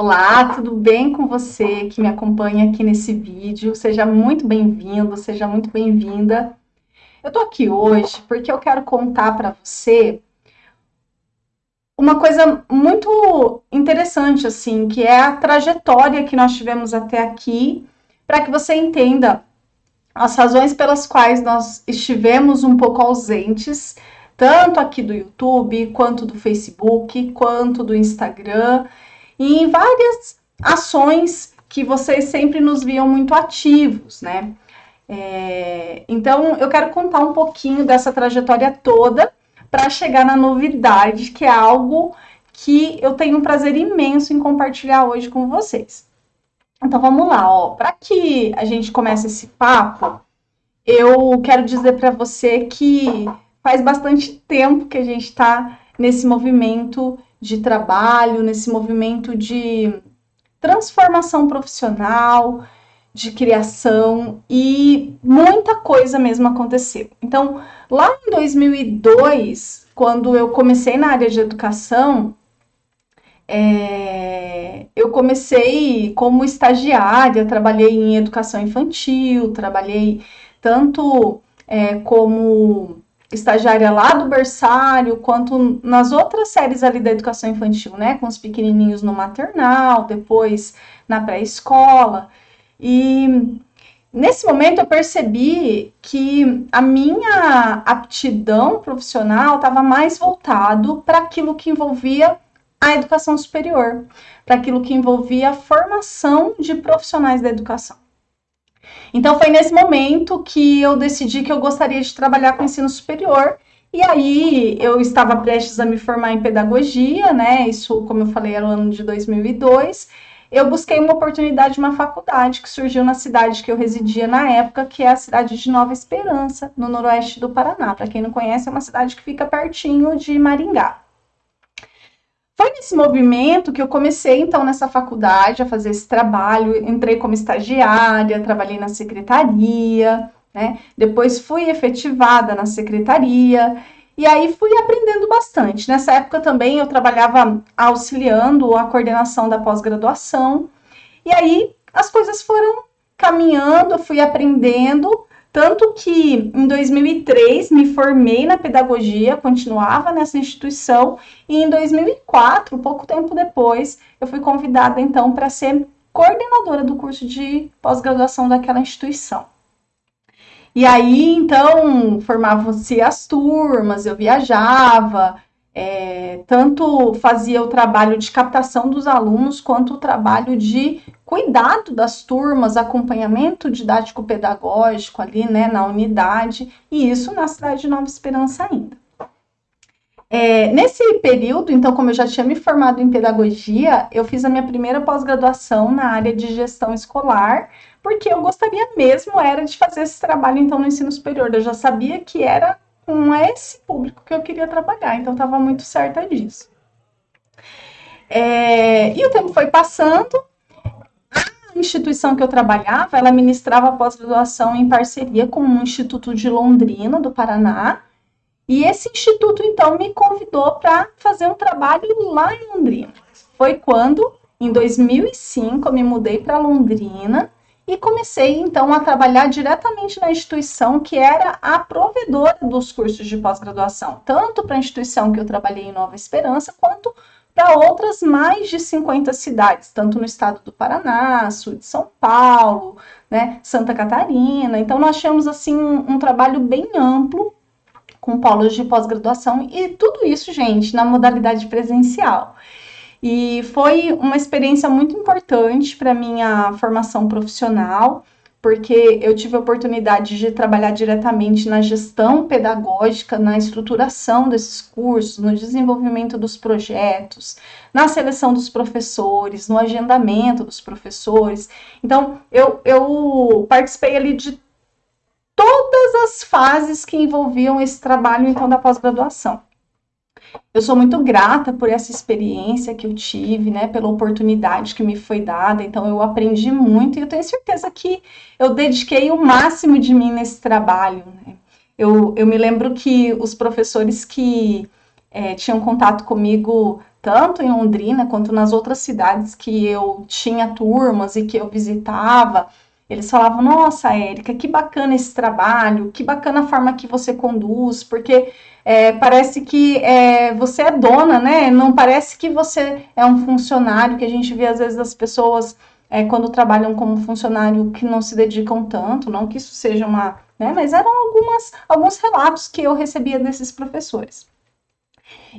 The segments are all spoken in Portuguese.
Olá, tudo bem com você que me acompanha aqui nesse vídeo? Seja muito bem-vindo, seja muito bem-vinda. Eu tô aqui hoje porque eu quero contar para você uma coisa muito interessante, assim, que é a trajetória que nós tivemos até aqui, para que você entenda as razões pelas quais nós estivemos um pouco ausentes, tanto aqui do YouTube, quanto do Facebook, quanto do Instagram e em várias ações que vocês sempre nos viam muito ativos, né? É, então, eu quero contar um pouquinho dessa trajetória toda para chegar na novidade, que é algo que eu tenho um prazer imenso em compartilhar hoje com vocês. Então, vamos lá, ó. Para que a gente comece esse papo, eu quero dizer para você que faz bastante tempo que a gente está nesse movimento de trabalho, nesse movimento de transformação profissional, de criação e muita coisa mesmo aconteceu. Então, lá em 2002, quando eu comecei na área de educação, é, eu comecei como estagiária, trabalhei em educação infantil, trabalhei tanto é, como estagiária lá do berçário, quanto nas outras séries ali da educação infantil, né? Com os pequenininhos no maternal, depois na pré-escola. E nesse momento eu percebi que a minha aptidão profissional estava mais voltado para aquilo que envolvia a educação superior, para aquilo que envolvia a formação de profissionais da educação. Então foi nesse momento que eu decidi que eu gostaria de trabalhar com ensino superior. E aí eu estava prestes a me formar em pedagogia, né? Isso, como eu falei, era o ano de 2002. Eu busquei uma oportunidade de uma faculdade que surgiu na cidade que eu residia na época, que é a cidade de Nova Esperança, no noroeste do Paraná. Para quem não conhece, é uma cidade que fica pertinho de Maringá. Foi nesse movimento que eu comecei, então, nessa faculdade, a fazer esse trabalho. Entrei como estagiária, trabalhei na secretaria, né? Depois fui efetivada na secretaria. E aí fui aprendendo bastante. Nessa época também eu trabalhava auxiliando a coordenação da pós-graduação. E aí as coisas foram caminhando, eu fui aprendendo tanto que em 2003 me formei na pedagogia, continuava nessa instituição, e em 2004, pouco tempo depois, eu fui convidada então para ser coordenadora do curso de pós-graduação daquela instituição. E aí, então, formavam-se as turmas, eu viajava, é, tanto fazia o trabalho de captação dos alunos, quanto o trabalho de cuidado das turmas, acompanhamento didático-pedagógico ali, né, na unidade, e isso na cidade de Nova Esperança ainda. É, nesse período, então, como eu já tinha me formado em pedagogia, eu fiz a minha primeira pós-graduação na área de gestão escolar, porque eu gostaria mesmo era de fazer esse trabalho, então, no ensino superior. Eu já sabia que era com esse público que eu queria trabalhar, então estava muito certa disso. É, e o tempo foi passando, a instituição que eu trabalhava, ela ministrava pós-graduação em parceria com o Instituto de Londrina, do Paraná, e esse instituto, então, me convidou para fazer um trabalho lá em Londrina. Foi quando, em 2005, eu me mudei para Londrina e comecei então a trabalhar diretamente na instituição que era a provedora dos cursos de pós-graduação, tanto para a instituição que eu trabalhei em Nova Esperança, quanto para outras mais de 50 cidades, tanto no estado do Paraná, sul de São Paulo, né, Santa Catarina. Então nós tínhamos assim um, um trabalho bem amplo com polos de pós-graduação e tudo isso, gente, na modalidade presencial. E foi uma experiência muito importante para minha formação profissional, porque eu tive a oportunidade de trabalhar diretamente na gestão pedagógica, na estruturação desses cursos, no desenvolvimento dos projetos, na seleção dos professores, no agendamento dos professores. Então, eu, eu participei ali de todas as fases que envolviam esse trabalho, então, da pós-graduação. Eu sou muito grata por essa experiência que eu tive, né, pela oportunidade que me foi dada. Então, eu aprendi muito e eu tenho certeza que eu dediquei o máximo de mim nesse trabalho. Né? Eu, eu me lembro que os professores que é, tinham contato comigo tanto em Londrina quanto nas outras cidades que eu tinha turmas e que eu visitava, eles falavam: Nossa, Érica, que bacana esse trabalho, que bacana a forma que você conduz, porque é, parece que é, você é dona, né? Não parece que você é um funcionário, que a gente vê às vezes as pessoas é, quando trabalham como funcionário que não se dedicam tanto, não que isso seja uma. Né, mas eram algumas, alguns relatos que eu recebia desses professores.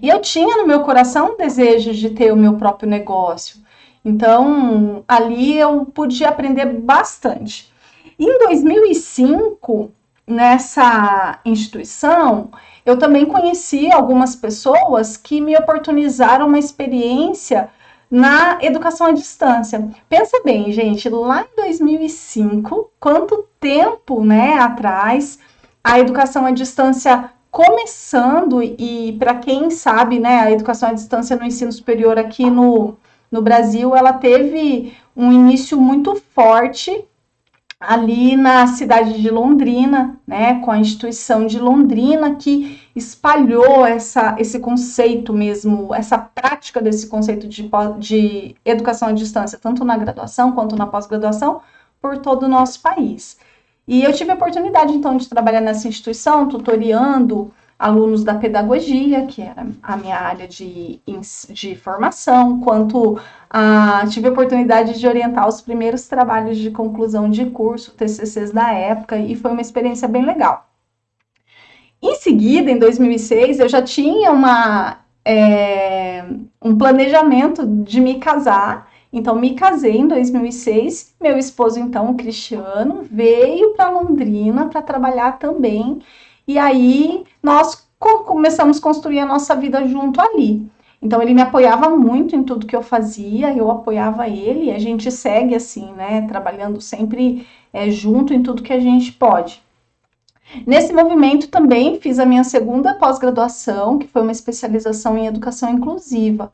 E eu tinha no meu coração o desejo de ter o meu próprio negócio. Então, ali eu pude aprender bastante. Em 2005, nessa instituição, eu também conheci algumas pessoas que me oportunizaram uma experiência na educação à distância. Pensa bem, gente, lá em 2005, quanto tempo, né, atrás, a educação à distância começando e para quem sabe, né, a educação à distância no ensino superior aqui no no Brasil, ela teve um início muito forte ali na cidade de Londrina, né, com a instituição de Londrina que espalhou essa, esse conceito mesmo, essa prática desse conceito de, de educação à distância, tanto na graduação quanto na pós-graduação, por todo o nosso país. E eu tive a oportunidade, então, de trabalhar nessa instituição, tutoriando alunos da pedagogia, que era a minha área de, de formação, quanto a, tive a oportunidade de orientar os primeiros trabalhos de conclusão de curso, TCCs da época, e foi uma experiência bem legal. Em seguida, em 2006, eu já tinha uma, é, um planejamento de me casar, então me casei em 2006. Meu esposo, então, o Cristiano, veio para Londrina para trabalhar também e aí nós começamos a construir a nossa vida junto ali. Então ele me apoiava muito em tudo que eu fazia, eu apoiava ele, e a gente segue assim, né, trabalhando sempre é, junto em tudo que a gente pode. Nesse movimento também fiz a minha segunda pós-graduação, que foi uma especialização em educação inclusiva.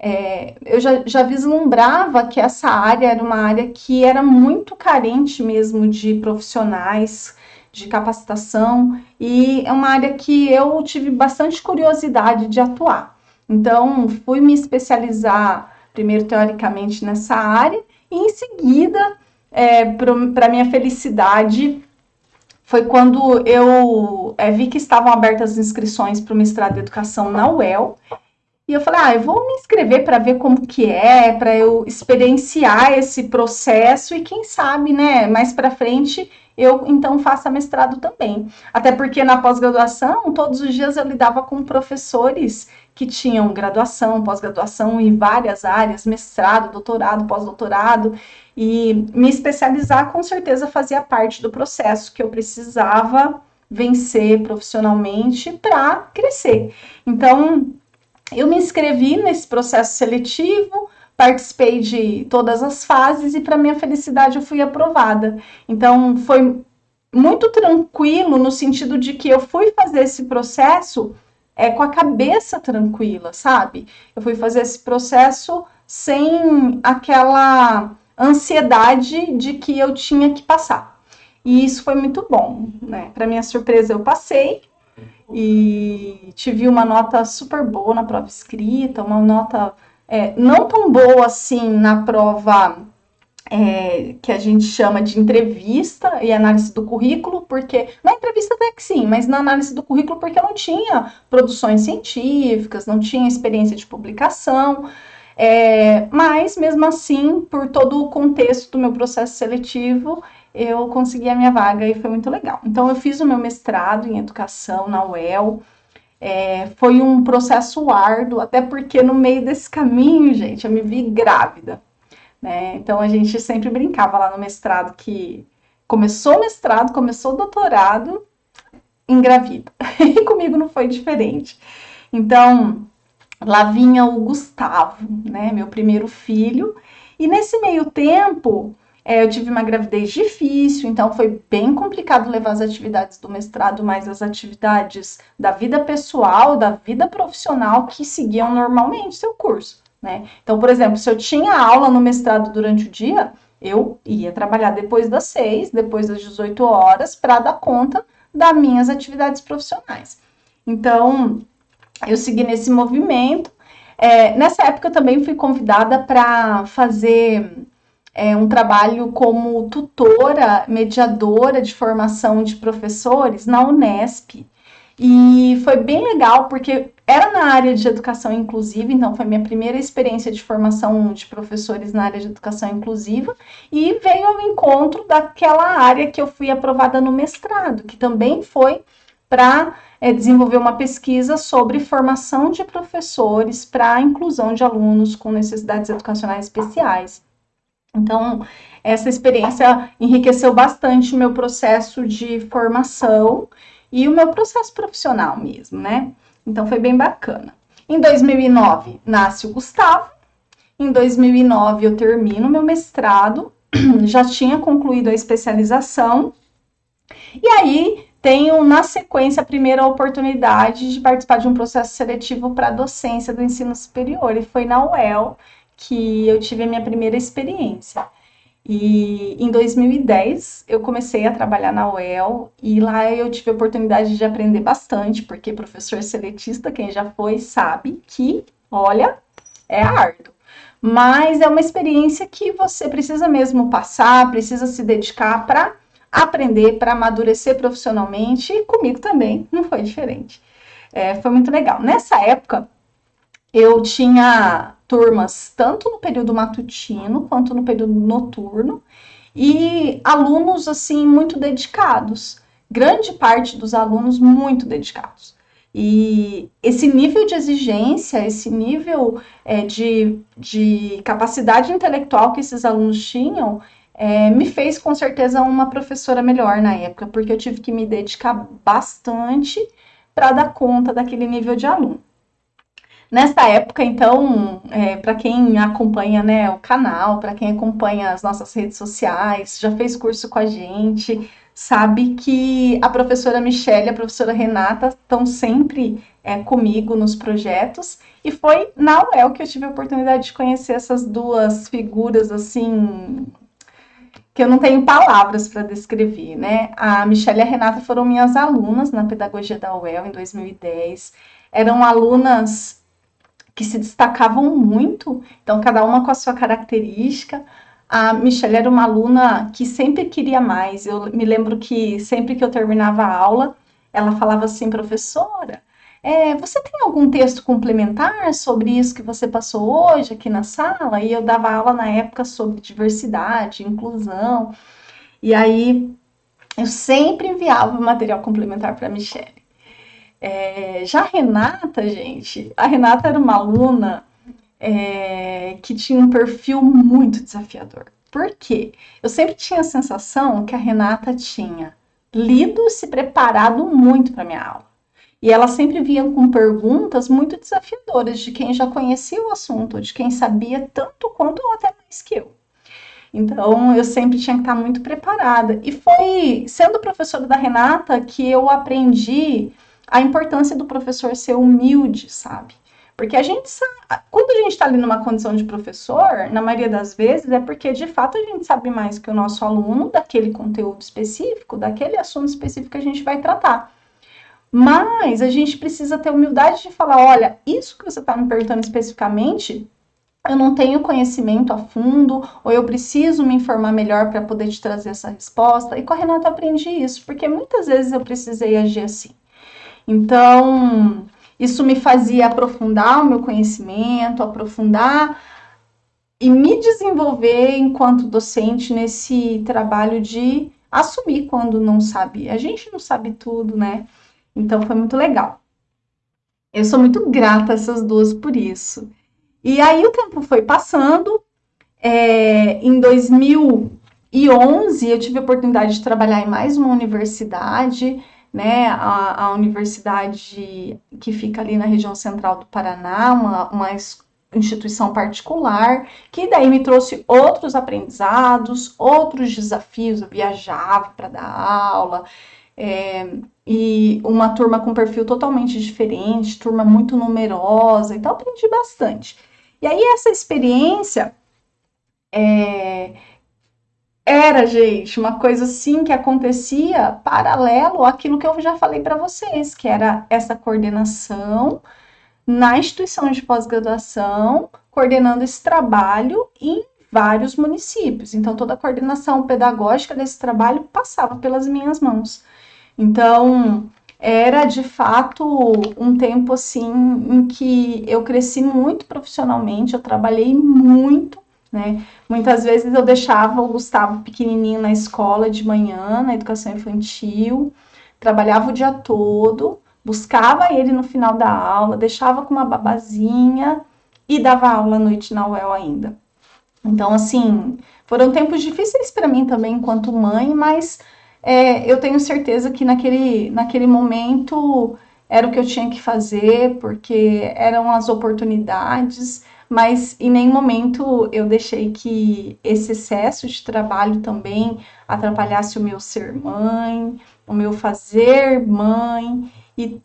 É, eu já, já vislumbrava que essa área era uma área que era muito carente mesmo de profissionais de capacitação e é uma área que eu tive bastante curiosidade de atuar. Então, fui me especializar primeiro teoricamente nessa área e em seguida, é, para minha felicidade, foi quando eu é, vi que estavam abertas as inscrições para o mestrado de educação na UEL e eu falei, ah, eu vou me inscrever para ver como que é, para eu experienciar esse processo e quem sabe, né, mais para frente eu então faça mestrado também. Até porque na pós-graduação, todos os dias eu lidava com professores que tinham graduação, pós-graduação em várias áreas, mestrado, doutorado, pós-doutorado, e me especializar com certeza fazia parte do processo que eu precisava vencer profissionalmente para crescer. Então, eu me inscrevi nesse processo seletivo, participei de todas as fases e, para minha felicidade, eu fui aprovada. Então, foi muito tranquilo no sentido de que eu fui fazer esse processo é, com a cabeça tranquila, sabe? Eu fui fazer esse processo sem aquela ansiedade de que eu tinha que passar. E isso foi muito bom, né? Para minha surpresa, eu passei e tive uma nota super boa na prova escrita, uma nota é, não tão boa assim na prova é, que a gente chama de entrevista e análise do currículo, porque na entrevista até que sim, mas na análise do currículo porque eu não tinha produções científicas, não tinha experiência de publicação, é, mas mesmo assim, por todo o contexto do meu processo seletivo, eu consegui a minha vaga e foi muito legal. Então eu fiz o meu mestrado em educação na UEL, é, foi um processo árduo, até porque no meio desse caminho, gente, eu me vi grávida. Né? Então a gente sempre brincava lá no mestrado que começou o mestrado, começou o doutorado, engravida. E comigo não foi diferente. Então lá vinha o Gustavo, né, meu primeiro filho, e nesse meio tempo é, eu tive uma gravidez difícil, então foi bem complicado levar as atividades do mestrado, mas as atividades da vida pessoal, da vida profissional que seguiam normalmente seu curso, né? Então, por exemplo, se eu tinha aula no mestrado durante o dia, eu ia trabalhar depois das seis, depois das 18 horas, para dar conta das minhas atividades profissionais. Então, eu segui nesse movimento É, nessa época eu também fui convidada para fazer é, um trabalho como tutora, mediadora de formação de professores na Unesp. E foi bem legal porque era na área de educação inclusiva, então foi minha primeira experiência de formação de professores na área de educação inclusiva e veio ao encontro daquela área que eu fui aprovada no mestrado, que também foi para é, desenvolver uma pesquisa sobre formação de professores para a inclusão de alunos com necessidades educacionais especiais. Então, essa experiência enriqueceu bastante o meu processo de formação e o meu processo profissional mesmo, né? Então foi bem bacana. Em 2009 nasce o Gustavo. Em 2009 eu termino meu mestrado, já tinha concluído a especialização. E aí tenho na sequência a primeira oportunidade de participar de um processo seletivo para docência do ensino superior e foi na UEL que eu tive a minha primeira experiência. E em 2010 eu comecei a trabalhar na UEL e lá eu tive a oportunidade de aprender bastante, porque professor seletista, quem já foi, sabe que, olha, é árduo. Mas é uma experiência que você precisa mesmo passar, precisa se dedicar para aprender, para amadurecer profissionalmente, e comigo também não foi diferente. É, foi muito legal. Nessa época, eu tinha turmas tanto no período matutino quanto no período noturno e alunos assim muito dedicados, grande parte dos alunos muito dedicados. E esse nível de exigência, esse nível é, de, de capacidade intelectual que esses alunos tinham, é, me fez com certeza uma professora melhor na época, porque eu tive que me dedicar bastante para dar conta daquele nível de aluno. Nessa época, então, é, para quem acompanha né, o canal, para quem acompanha as nossas redes sociais, já fez curso com a gente, sabe que a professora Michelle e a professora Renata estão sempre é, comigo nos projetos, e foi na UEL que eu tive a oportunidade de conhecer essas duas figuras, assim, que eu não tenho palavras para descrever, né? A Michelle e a Renata foram minhas alunas na pedagogia da UEL em 2010, eram alunas que se destacavam muito, então cada uma com a sua característica. A Michelle era uma aluna que sempre queria mais. Eu me lembro que sempre que eu terminava a aula, ela falava assim, professora, é, você tem algum texto complementar sobre isso que você passou hoje aqui na sala? E eu dava aula na época sobre diversidade, inclusão. E aí eu sempre enviava material complementar para a Michelle. É, já a Renata, gente, a Renata era uma aluna é, que tinha um perfil muito desafiador. Por quê? Eu sempre tinha a sensação que a Renata tinha lido e se preparado muito para minha aula. E ela sempre vinha com perguntas muito desafiadoras de quem já conhecia o assunto, de quem sabia tanto quanto ou até mais que eu. Então, eu sempre tinha que estar muito preparada. E foi sendo professora da Renata que eu aprendi a importância do professor ser humilde, sabe? Porque a gente sabe, quando a gente está ali numa condição de professor, na maioria das vezes é porque de fato a gente sabe mais que o nosso aluno daquele conteúdo específico, daquele assunto específico que a gente vai tratar. Mas a gente precisa ter humildade de falar: olha, isso que você está me perguntando especificamente, eu não tenho conhecimento a fundo, ou eu preciso me informar melhor para poder te trazer essa resposta. E com a Renata eu aprendi isso, porque muitas vezes eu precisei agir assim. Então, isso me fazia aprofundar o meu conhecimento, aprofundar e me desenvolver enquanto docente nesse trabalho de assumir quando não sabe. A gente não sabe tudo, né? Então foi muito legal. Eu sou muito grata a essas duas por isso. E aí o tempo foi passando. É, em 2011 eu tive a oportunidade de trabalhar em mais uma universidade né, a, a universidade que fica ali na região central do Paraná, uma, uma instituição particular, que daí me trouxe outros aprendizados, outros desafios. Eu viajava para dar aula, é, e uma turma com perfil totalmente diferente, turma muito numerosa, então aprendi bastante. E aí, essa experiência é, era, gente, uma coisa assim que acontecia paralelo àquilo que eu já falei para vocês, que era essa coordenação na instituição de pós-graduação, coordenando esse trabalho em vários municípios. Então, toda a coordenação pedagógica desse trabalho passava pelas minhas mãos. Então, era de fato um tempo assim em que eu cresci muito profissionalmente, eu trabalhei muito, né? Muitas vezes eu deixava o Gustavo pequenininho na escola de manhã, na educação infantil, trabalhava o dia todo, buscava ele no final da aula, deixava com uma babazinha e dava aula à noite na UEL ainda. Então, assim, foram tempos difíceis para mim também enquanto mãe, mas é, eu tenho certeza que naquele, naquele momento era o que eu tinha que fazer, porque eram as oportunidades, mas em nenhum momento eu deixei que esse excesso de trabalho também atrapalhasse o meu ser mãe, o meu fazer mãe, e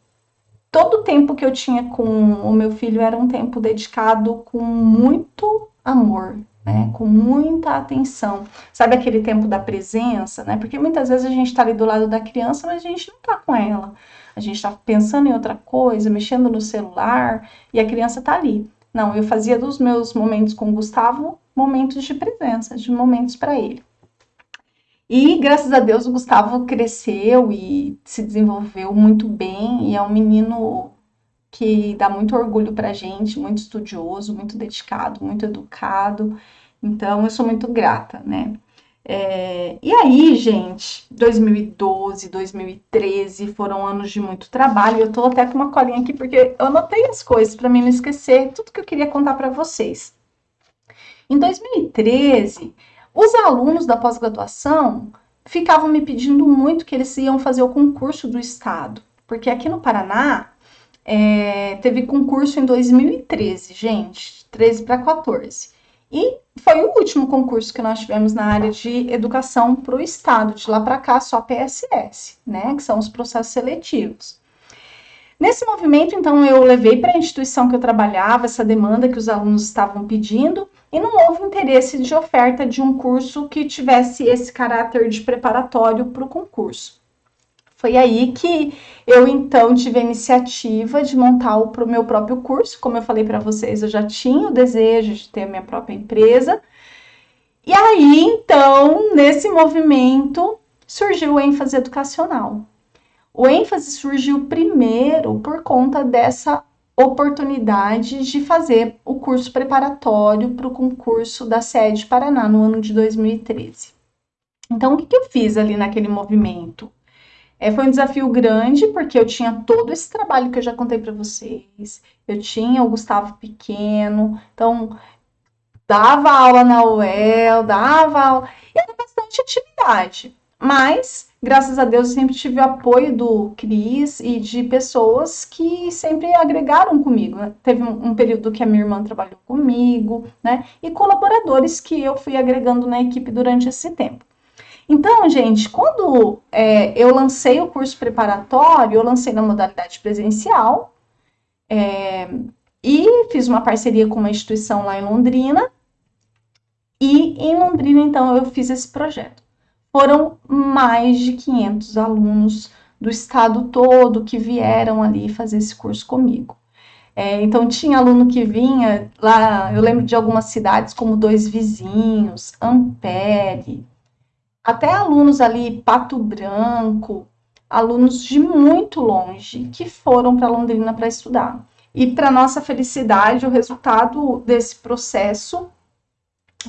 todo o tempo que eu tinha com o meu filho era um tempo dedicado com muito amor, né? Com muita atenção. Sabe aquele tempo da presença, né? Porque muitas vezes a gente está ali do lado da criança, mas a gente não está com ela. A gente está pensando em outra coisa, mexendo no celular, e a criança está ali. Não, eu fazia dos meus momentos com o Gustavo momentos de presença, de momentos para ele. E graças a Deus o Gustavo cresceu e se desenvolveu muito bem e é um menino que dá muito orgulho pra gente, muito estudioso, muito dedicado, muito educado. Então, eu sou muito grata, né? É, e aí, gente, 2012, 2013 foram anos de muito trabalho. Eu tô até com uma colinha aqui porque eu anotei as coisas para mim não esquecer tudo que eu queria contar para vocês. Em 2013, os alunos da pós-graduação ficavam me pedindo muito que eles iam fazer o concurso do estado, porque aqui no Paraná é, teve concurso em 2013, gente, 13 para 14. E foi o último concurso que nós tivemos na área de educação para o Estado. De lá para cá, só PSS, né? Que são os processos seletivos. Nesse movimento, então, eu levei para a instituição que eu trabalhava essa demanda que os alunos estavam pedindo e não houve interesse de oferta de um curso que tivesse esse caráter de preparatório para o concurso. Foi aí que eu então tive a iniciativa de montar o meu próprio curso. Como eu falei para vocês, eu já tinha o desejo de ter a minha própria empresa. E aí, então, nesse movimento, surgiu o ênfase educacional. O ênfase surgiu primeiro por conta dessa oportunidade de fazer o curso preparatório para o concurso da sede Paraná no ano de 2013. Então, o que, que eu fiz ali naquele movimento? É, foi um desafio grande, porque eu tinha todo esse trabalho que eu já contei para vocês. Eu tinha o Gustavo pequeno, então dava aula na UEL, dava aula, e era bastante atividade. Mas, graças a Deus, eu sempre tive o apoio do Cris e de pessoas que sempre agregaram comigo. Né? Teve um, um, período que a minha irmã trabalhou comigo, né? E colaboradores que eu fui agregando na equipe durante esse tempo. Então, gente, quando é, eu lancei o curso preparatório, eu lancei na modalidade presencial é, e fiz uma parceria com uma instituição lá em Londrina. E em Londrina, então, eu fiz esse projeto. Foram mais de 500 alunos do estado todo que vieram ali fazer esse curso comigo. É, então, tinha aluno que vinha lá, eu lembro de algumas cidades como Dois Vizinhos, Ampere, até alunos ali, Pato Branco, alunos de muito longe que foram para Londrina para estudar. E para nossa felicidade, o resultado desse processo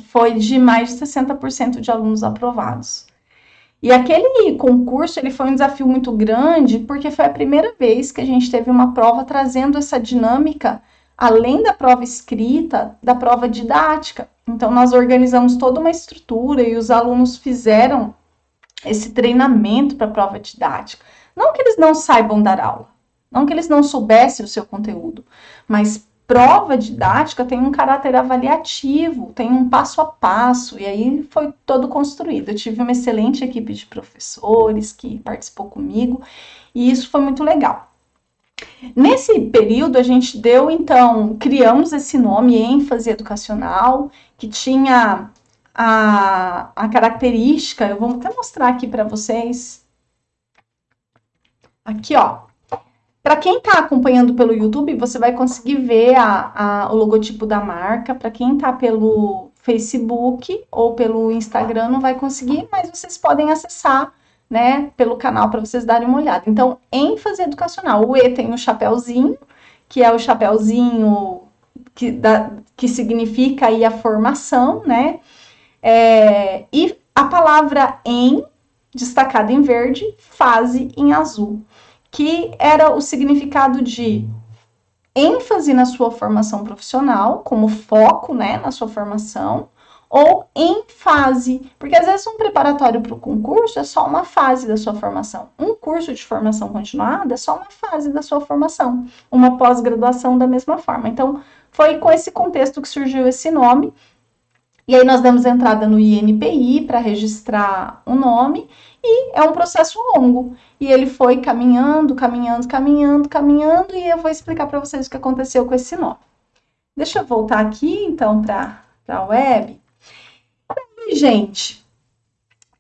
foi de mais de 60% de alunos aprovados. E aquele concurso, ele foi um desafio muito grande, porque foi a primeira vez que a gente teve uma prova trazendo essa dinâmica, além da prova escrita, da prova didática. Então, nós organizamos toda uma estrutura e os alunos fizeram esse treinamento para a prova didática. Não que eles não saibam dar aula, não que eles não soubessem o seu conteúdo, mas prova didática tem um caráter avaliativo, tem um passo a passo, e aí foi todo construído. Eu tive uma excelente equipe de professores que participou comigo, e isso foi muito legal. Nesse período, a gente deu, então, criamos esse nome, ênfase educacional, que tinha a, a característica, eu vou até mostrar aqui para vocês. Aqui, ó. Para quem está acompanhando pelo YouTube, você vai conseguir ver a, a, o logotipo da marca. Para quem está pelo Facebook ou pelo Instagram, não vai conseguir, mas vocês podem acessar né, pelo canal para vocês darem uma olhada. Então, ênfase educacional. O E tem o chapéuzinho, que é o chapéuzinho que, da, que significa aí a formação, né? É, e a palavra em, destacada em verde, fase em azul que era o significado de ênfase na sua formação profissional, como foco, né, na sua formação, ou em fase, porque às vezes um preparatório para o concurso é só uma fase da sua formação. Um curso de formação continuada é só uma fase da sua formação, uma pós-graduação da mesma forma. Então, foi com esse contexto que surgiu esse nome. E aí nós demos entrada no INPI para registrar o nome e é um processo longo. E ele foi caminhando, caminhando, caminhando, caminhando, e eu vou explicar para vocês o que aconteceu com esse nó. Deixa eu voltar aqui, então, para a web. Gente,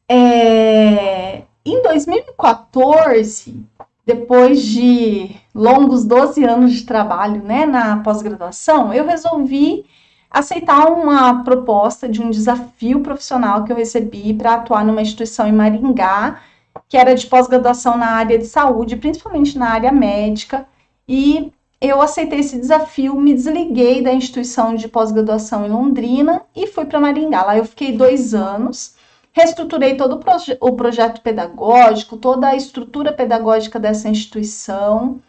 é, em 2014, depois de longos 12 anos de trabalho né, na pós-graduação, eu resolvi aceitar uma proposta de um desafio profissional que eu recebi para atuar numa instituição em Maringá, que era de pós-graduação na área de saúde, principalmente na área médica, e eu aceitei esse desafio, me desliguei da instituição de pós-graduação em Londrina e fui para Maringá. Lá eu fiquei dois anos, reestruturei todo o, proje o projeto pedagógico, toda a estrutura pedagógica dessa instituição,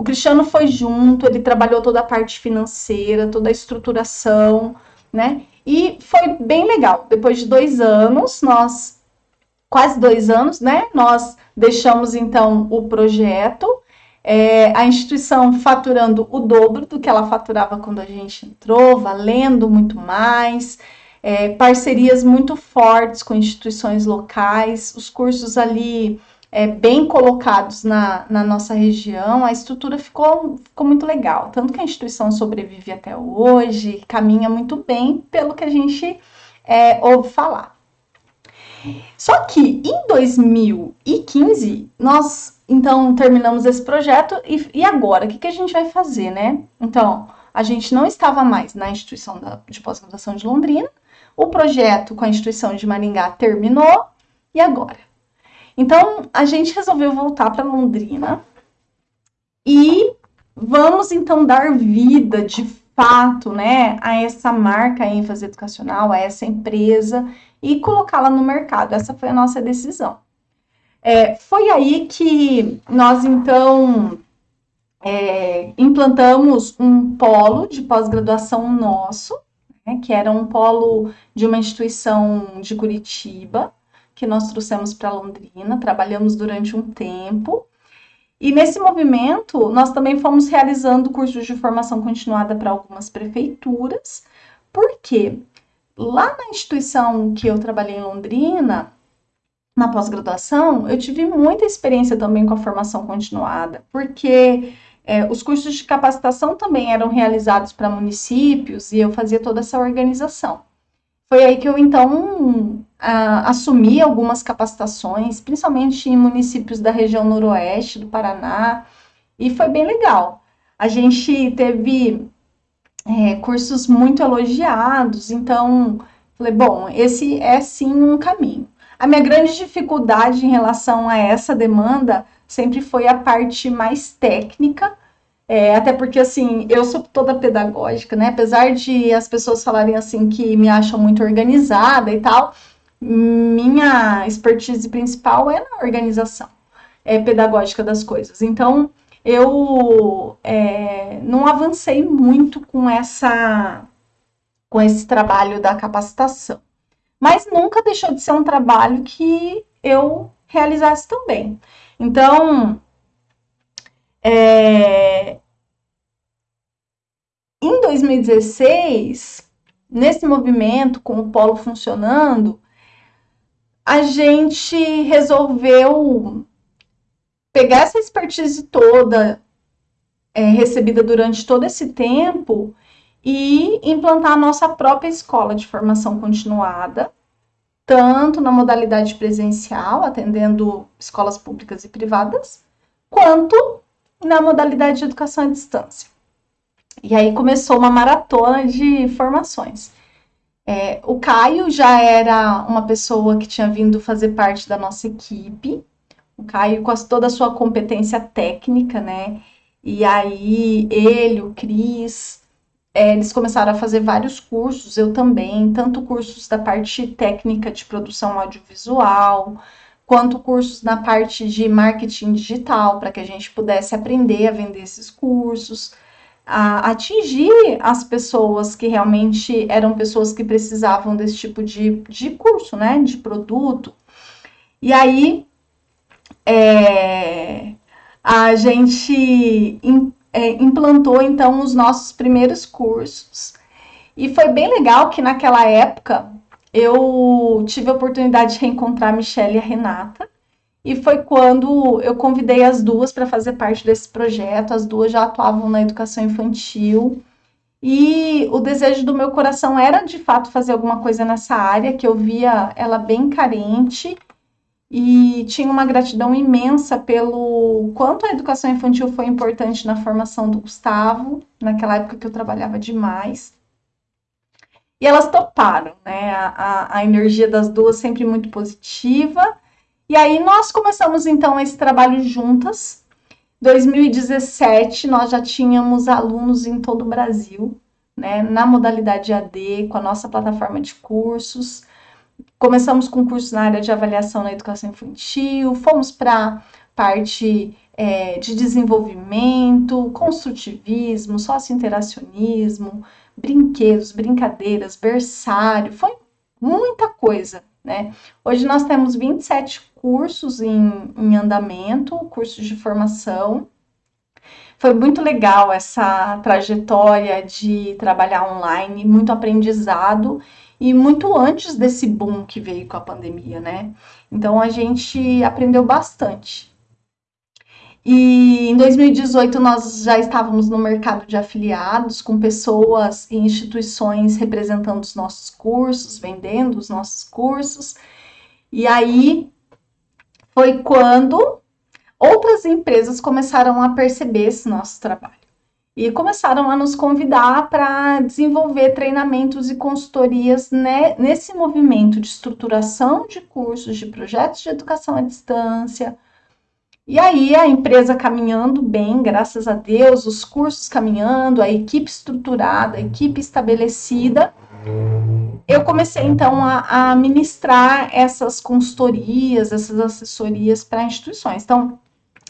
o Cristiano foi junto, ele trabalhou toda a parte financeira, toda a estruturação, né? E foi bem legal. Depois de dois anos, nós, quase dois anos, né? Nós deixamos então o projeto, é, a instituição faturando o dobro do que ela faturava quando a gente entrou, valendo muito mais, é, parcerias muito fortes com instituições locais, os cursos ali é, bem colocados na, na nossa região, a estrutura ficou, ficou muito legal. Tanto que a instituição sobrevive até hoje, caminha muito bem pelo que a gente é, ouve falar. Só que em 2015, nós então terminamos esse projeto e, e agora? O que, que a gente vai fazer, né? Então, a gente não estava mais na instituição da, de pós-graduação de Londrina, o projeto com a instituição de Maringá terminou, e agora? Então, a gente resolveu voltar para Londrina e vamos então dar vida de fato, né, a essa marca ênfase educacional, a essa empresa e colocá-la no mercado. Essa foi a nossa decisão. É, foi aí que nós então é, implantamos um polo de pós-graduação nosso, né, que era um polo de uma instituição de Curitiba, que nós trouxemos para Londrina, trabalhamos durante um tempo. E nesse movimento, nós também fomos realizando cursos de formação continuada para algumas prefeituras, porque lá na instituição que eu trabalhei em Londrina, na pós-graduação, eu tive muita experiência também com a formação continuada, porque é, os cursos de capacitação também eram realizados para municípios e eu fazia toda essa organização. Foi aí que eu então assumi algumas capacitações, principalmente em municípios da região noroeste do Paraná, e foi bem legal. A gente teve é, cursos muito elogiados, então falei, bom, esse é sim um caminho. A minha grande dificuldade em relação a essa demanda sempre foi a parte mais técnica, é, até porque, assim, eu sou toda pedagógica, né? Apesar de as pessoas falarem, assim, que me acham muito organizada e tal, minha expertise principal é na organização é, pedagógica das coisas. Então, eu é, não avancei muito com essa com esse trabalho da capacitação. Mas nunca deixou de ser um trabalho que eu realizasse também. Então, é, em 2016, nesse movimento, com o polo funcionando, a gente resolveu pegar essa expertise toda é, recebida durante todo esse tempo e implantar a nossa própria escola de formação continuada, tanto na modalidade presencial, atendendo escolas públicas e privadas, quanto na modalidade de educação à distância. E aí começou uma maratona de formações. É, o Caio já era uma pessoa que tinha vindo fazer parte da nossa equipe. O Caio, com toda a sua competência técnica, né? E aí, ele, o Cris, é, eles começaram a fazer vários cursos, eu também, tanto cursos da parte técnica de produção audiovisual, quanto cursos na parte de marketing digital, para que a gente pudesse aprender a vender esses cursos a atingir as pessoas que realmente eram pessoas que precisavam desse tipo de, de curso, né, de produto. E aí, é, a gente é, implantou, então, os nossos primeiros cursos. E foi bem legal que naquela época eu tive a oportunidade de reencontrar a Michelle e a Renata, e foi quando eu convidei as duas para fazer parte desse projeto. As duas já atuavam na educação infantil. E o desejo do meu coração era de fato fazer alguma coisa nessa área, que eu via ela bem carente e tinha uma gratidão imensa pelo quanto a educação infantil foi importante na formação do Gustavo, naquela época que eu trabalhava demais. E elas toparam, né? A, a, energia das duas sempre muito positiva e aí nós começamos então esse trabalho juntas. 2017 nós já tínhamos alunos em todo o Brasil, né, na modalidade AD, com a nossa plataforma de cursos. Começamos com cursos na área de avaliação na educação infantil, fomos para parte é, de desenvolvimento, construtivismo, sócio-interacionismo, brinquedos, brincadeiras, berçário, foi muita coisa, né? Hoje nós temos 27 cursos em, em andamento, cursos de formação. Foi muito legal essa trajetória de trabalhar online, muito aprendizado e muito antes desse boom que veio com a pandemia, né? Então a gente aprendeu bastante. E em 2018 nós já estávamos no mercado de afiliados, com pessoas e instituições representando os nossos cursos, vendendo os nossos cursos. E aí foi quando outras empresas começaram a perceber esse nosso trabalho e começaram a nos convidar para desenvolver treinamentos e consultorias né, nesse movimento de estruturação de cursos, de projetos de educação à distância. E aí a empresa caminhando bem, graças a Deus, os cursos caminhando, a equipe estruturada, a equipe estabelecida eu comecei então a, a ministrar essas consultorias, essas assessorias para instituições. Então,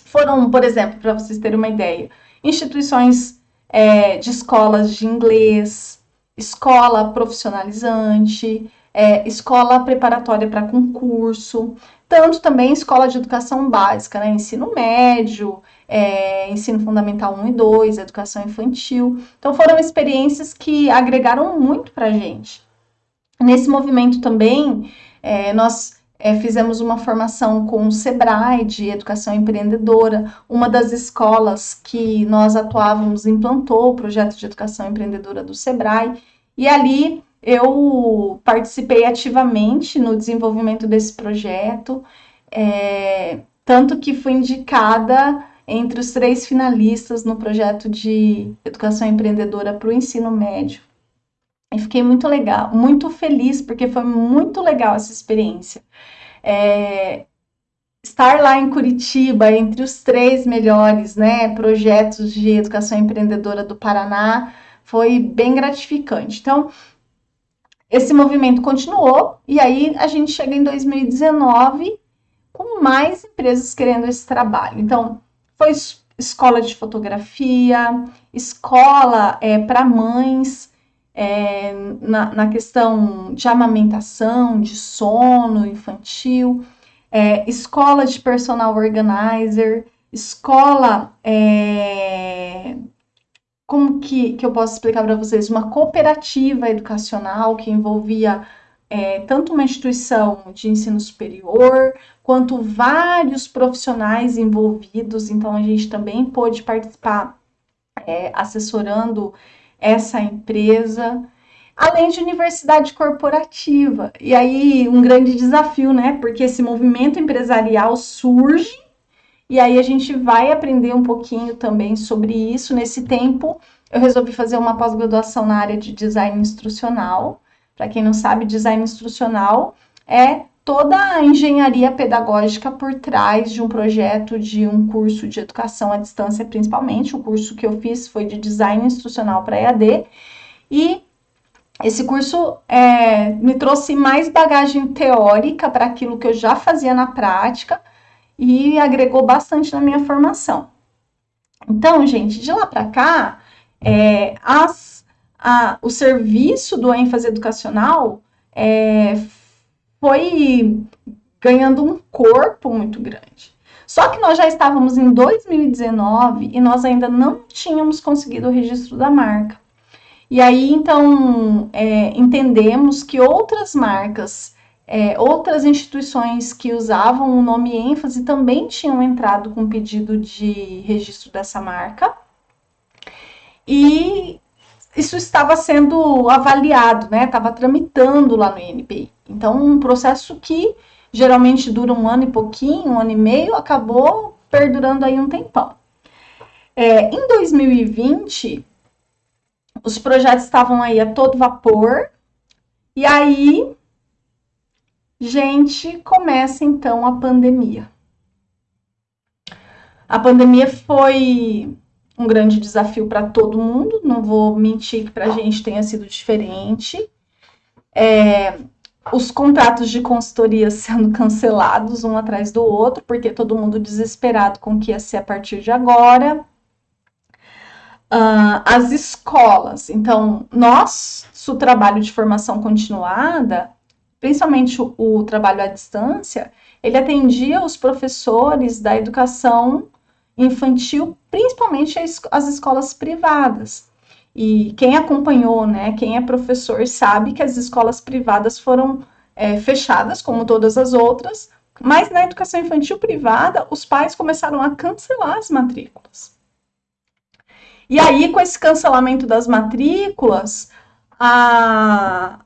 foram, por exemplo, para vocês terem uma ideia, instituições é, de escolas de inglês, escola profissionalizante, é, escola preparatória para concurso, tanto também escola de educação básica, né, ensino médio, é, ensino fundamental 1 e 2, educação infantil. Então foram experiências que agregaram muito para a gente. Nesse movimento também, é, nós é, fizemos uma formação com o Sebrae de educação empreendedora. Uma das escolas que nós atuávamos implantou o projeto de educação empreendedora do Sebrae. E ali eu participei ativamente no desenvolvimento desse projeto, é, tanto que fui indicada entre os três finalistas no projeto de educação empreendedora para o ensino médio. E fiquei muito legal, muito feliz, porque foi muito legal essa experiência. É, estar lá em Curitiba, entre os três melhores né, projetos de educação empreendedora do Paraná, foi bem gratificante. Então, esse movimento continuou, e aí a gente chega em 2019 com mais empresas querendo esse trabalho. Então, foi escola de fotografia, escola é, para mães, é, na, na, questão de amamentação, de sono infantil, é, escola de personal organizer, escola. É, como que, que eu posso explicar para vocês? Uma cooperativa educacional que envolvia é, tanto uma instituição de ensino superior, quanto vários profissionais envolvidos. Então, a gente também pôde participar é, assessorando essa empresa, além de universidade corporativa. E aí, um grande desafio, né? Porque esse movimento empresarial surge E aí a gente vai aprender um pouquinho também sobre isso. Nesse tempo, eu resolvi fazer uma pós-graduação na área de design instrucional. Para quem não sabe, design instrucional é toda a engenharia pedagógica por trás de um projeto de um curso de educação à distância, principalmente. O curso que eu fiz foi de design instrucional para EAD. E esse curso é, me trouxe mais bagagem teórica para aquilo que eu já fazia na prática e agregou bastante na minha formação. Então, gente, de lá para cá, é, as, a, o serviço do ênfase educacional é, foi ganhando um corpo muito grande. Só que nós já estávamos em 2019 e nós ainda não tínhamos conseguido o registro da marca. E aí, então, é, entendemos que outras marcas, é, outras instituições que usavam o nome ênfase também tinham entrado com pedido de registro dessa marca. E isso estava sendo avaliado, né? Estava tramitando lá no INPI. Então, um processo que geralmente dura um ano e pouquinho, um ano e meio, acabou perdurando aí um tempão. É, em 2020, os projetos estavam aí a todo vapor. E aí, gente, começa então a pandemia. A pandemia foi um grande desafio para todo mundo, não vou mentir que para a gente tenha sido diferente. É, os contratos de consultoria sendo cancelados um atrás do outro, porque todo mundo desesperado com o que ia ser a partir de agora. Uh, as escolas. Então, nosso trabalho de formação continuada, principalmente o, o, trabalho à distância, ele atendia os professores da educação infantil, principalmente as escolas privadas. E quem acompanhou, né, quem é professor, sabe que as escolas privadas foram é, fechadas, como todas as outras, mas na educação infantil privada, os pais começaram a cancelar as matrículas. E aí, com esse cancelamento das matrículas, a,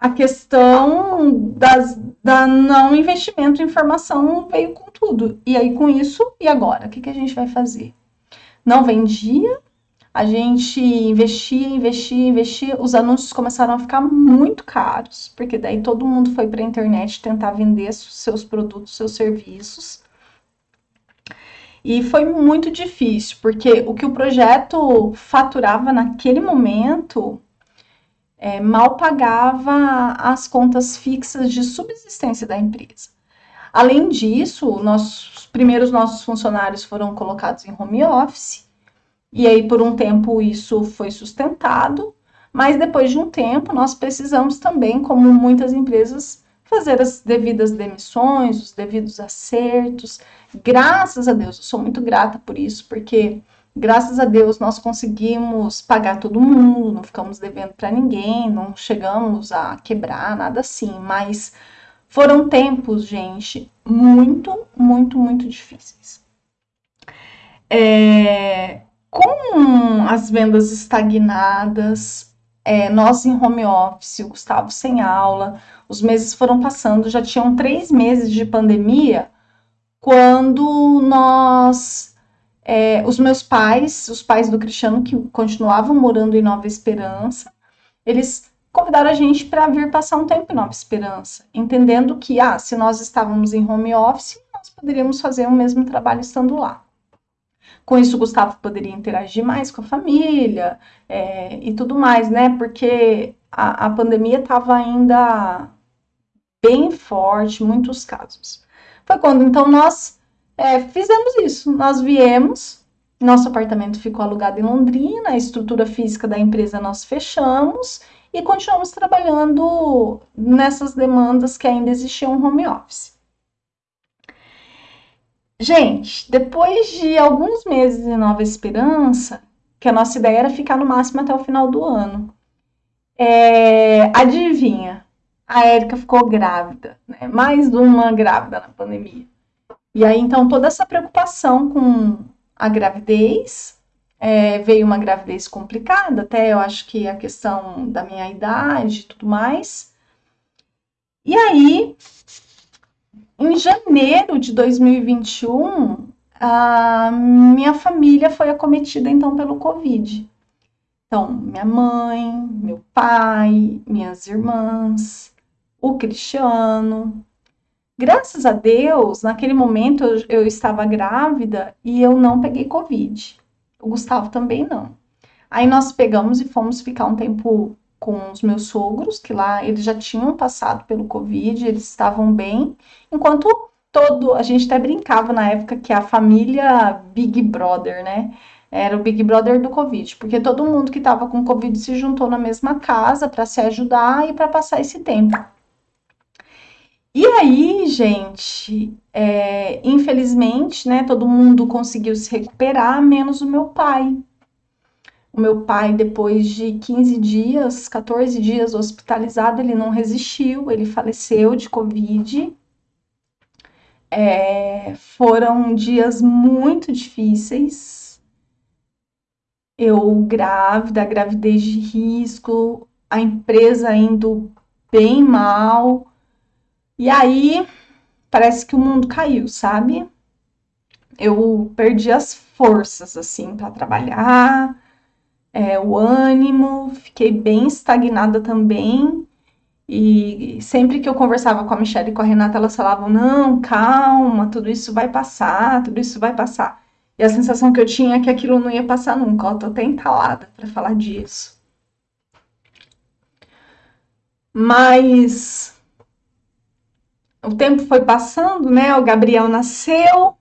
a questão das, da não investimento em formação veio com tudo. E aí, com isso, e agora? O que, que a gente vai fazer? Não vendia, a gente investia, investia, investia, os anúncios começaram a ficar muito caros, porque daí todo mundo foi para a internet tentar vender seus produtos, seus serviços. E foi muito difícil, porque o que o projeto faturava naquele momento é, mal pagava as contas fixas de subsistência da empresa. Além disso, nossos primeiros nossos funcionários foram colocados em home office, e aí por um tempo isso foi sustentado, mas depois de um tempo nós precisamos também, como muitas empresas, fazer as devidas demissões, os devidos acertos. Graças a Deus, eu sou muito grata por isso, porque graças a Deus nós conseguimos pagar todo mundo, não ficamos devendo para ninguém, não chegamos a quebrar, nada assim, mas foram tempos, gente, muito, muito, muito difíceis. É, com as vendas estagnadas, é, nós em home office, o Gustavo sem aula, os meses foram passando, já tinham três meses de pandemia, quando nós, é, os meus pais, os pais do Cristiano, que continuavam morando em Nova Esperança, eles convidaram a gente para vir passar um tempo em Nova Esperança, entendendo que, ah, se nós estávamos em home office, nós poderíamos fazer o mesmo trabalho estando lá. Com isso, o Gustavo poderia interagir mais com a família é, e tudo mais, né? Porque a, a pandemia estava ainda bem forte, muitos casos. Foi quando então nós é, fizemos isso. Nós viemos, nosso apartamento ficou alugado em Londrina, a estrutura física da empresa nós fechamos e continuamos trabalhando nessas demandas que ainda existiam home office. Gente, depois de alguns meses em Nova Esperança, que a nossa ideia era ficar no máximo até o final do ano, é, adivinha, a Érica ficou grávida, né? mais uma grávida na pandemia. E aí, então, toda essa preocupação com a gravidez, é, veio uma gravidez complicada, até eu acho que a questão da minha idade e tudo mais. E aí, em janeiro de 2021, a minha família foi acometida então pelo Covid. Então, minha mãe, meu pai, minhas irmãs, o Cristiano. Graças a Deus, naquele momento eu, eu estava grávida e eu não peguei Covid. O Gustavo também não. Aí nós pegamos e fomos ficar um tempo com os meus sogros, que lá eles já tinham passado pelo Covid, eles estavam bem, enquanto todo, a gente até brincava na época que a família Big Brother, né? Era o Big Brother do Covid, porque todo mundo que estava com Covid se juntou na mesma casa para se ajudar e para passar esse tempo. E aí, gente, é, infelizmente, né, todo mundo conseguiu se recuperar, menos o meu pai. O meu pai, depois de 15 dias, 14 dias hospitalizado, ele não resistiu, ele faleceu de Covid. É, foram dias muito difíceis. Eu grávida, gravidez de risco, a empresa indo bem mal. E aí parece que o mundo caiu, sabe? Eu perdi as forças assim para trabalhar, é, o ânimo, fiquei bem estagnada também. E sempre que eu conversava com a Michelle e com a Renata, elas falavam: não, calma, tudo isso vai passar, tudo isso vai passar. E a sensação que eu tinha é que aquilo não ia passar nunca. Eu tô até entalada para falar disso. Mas o tempo foi passando, né? O Gabriel nasceu.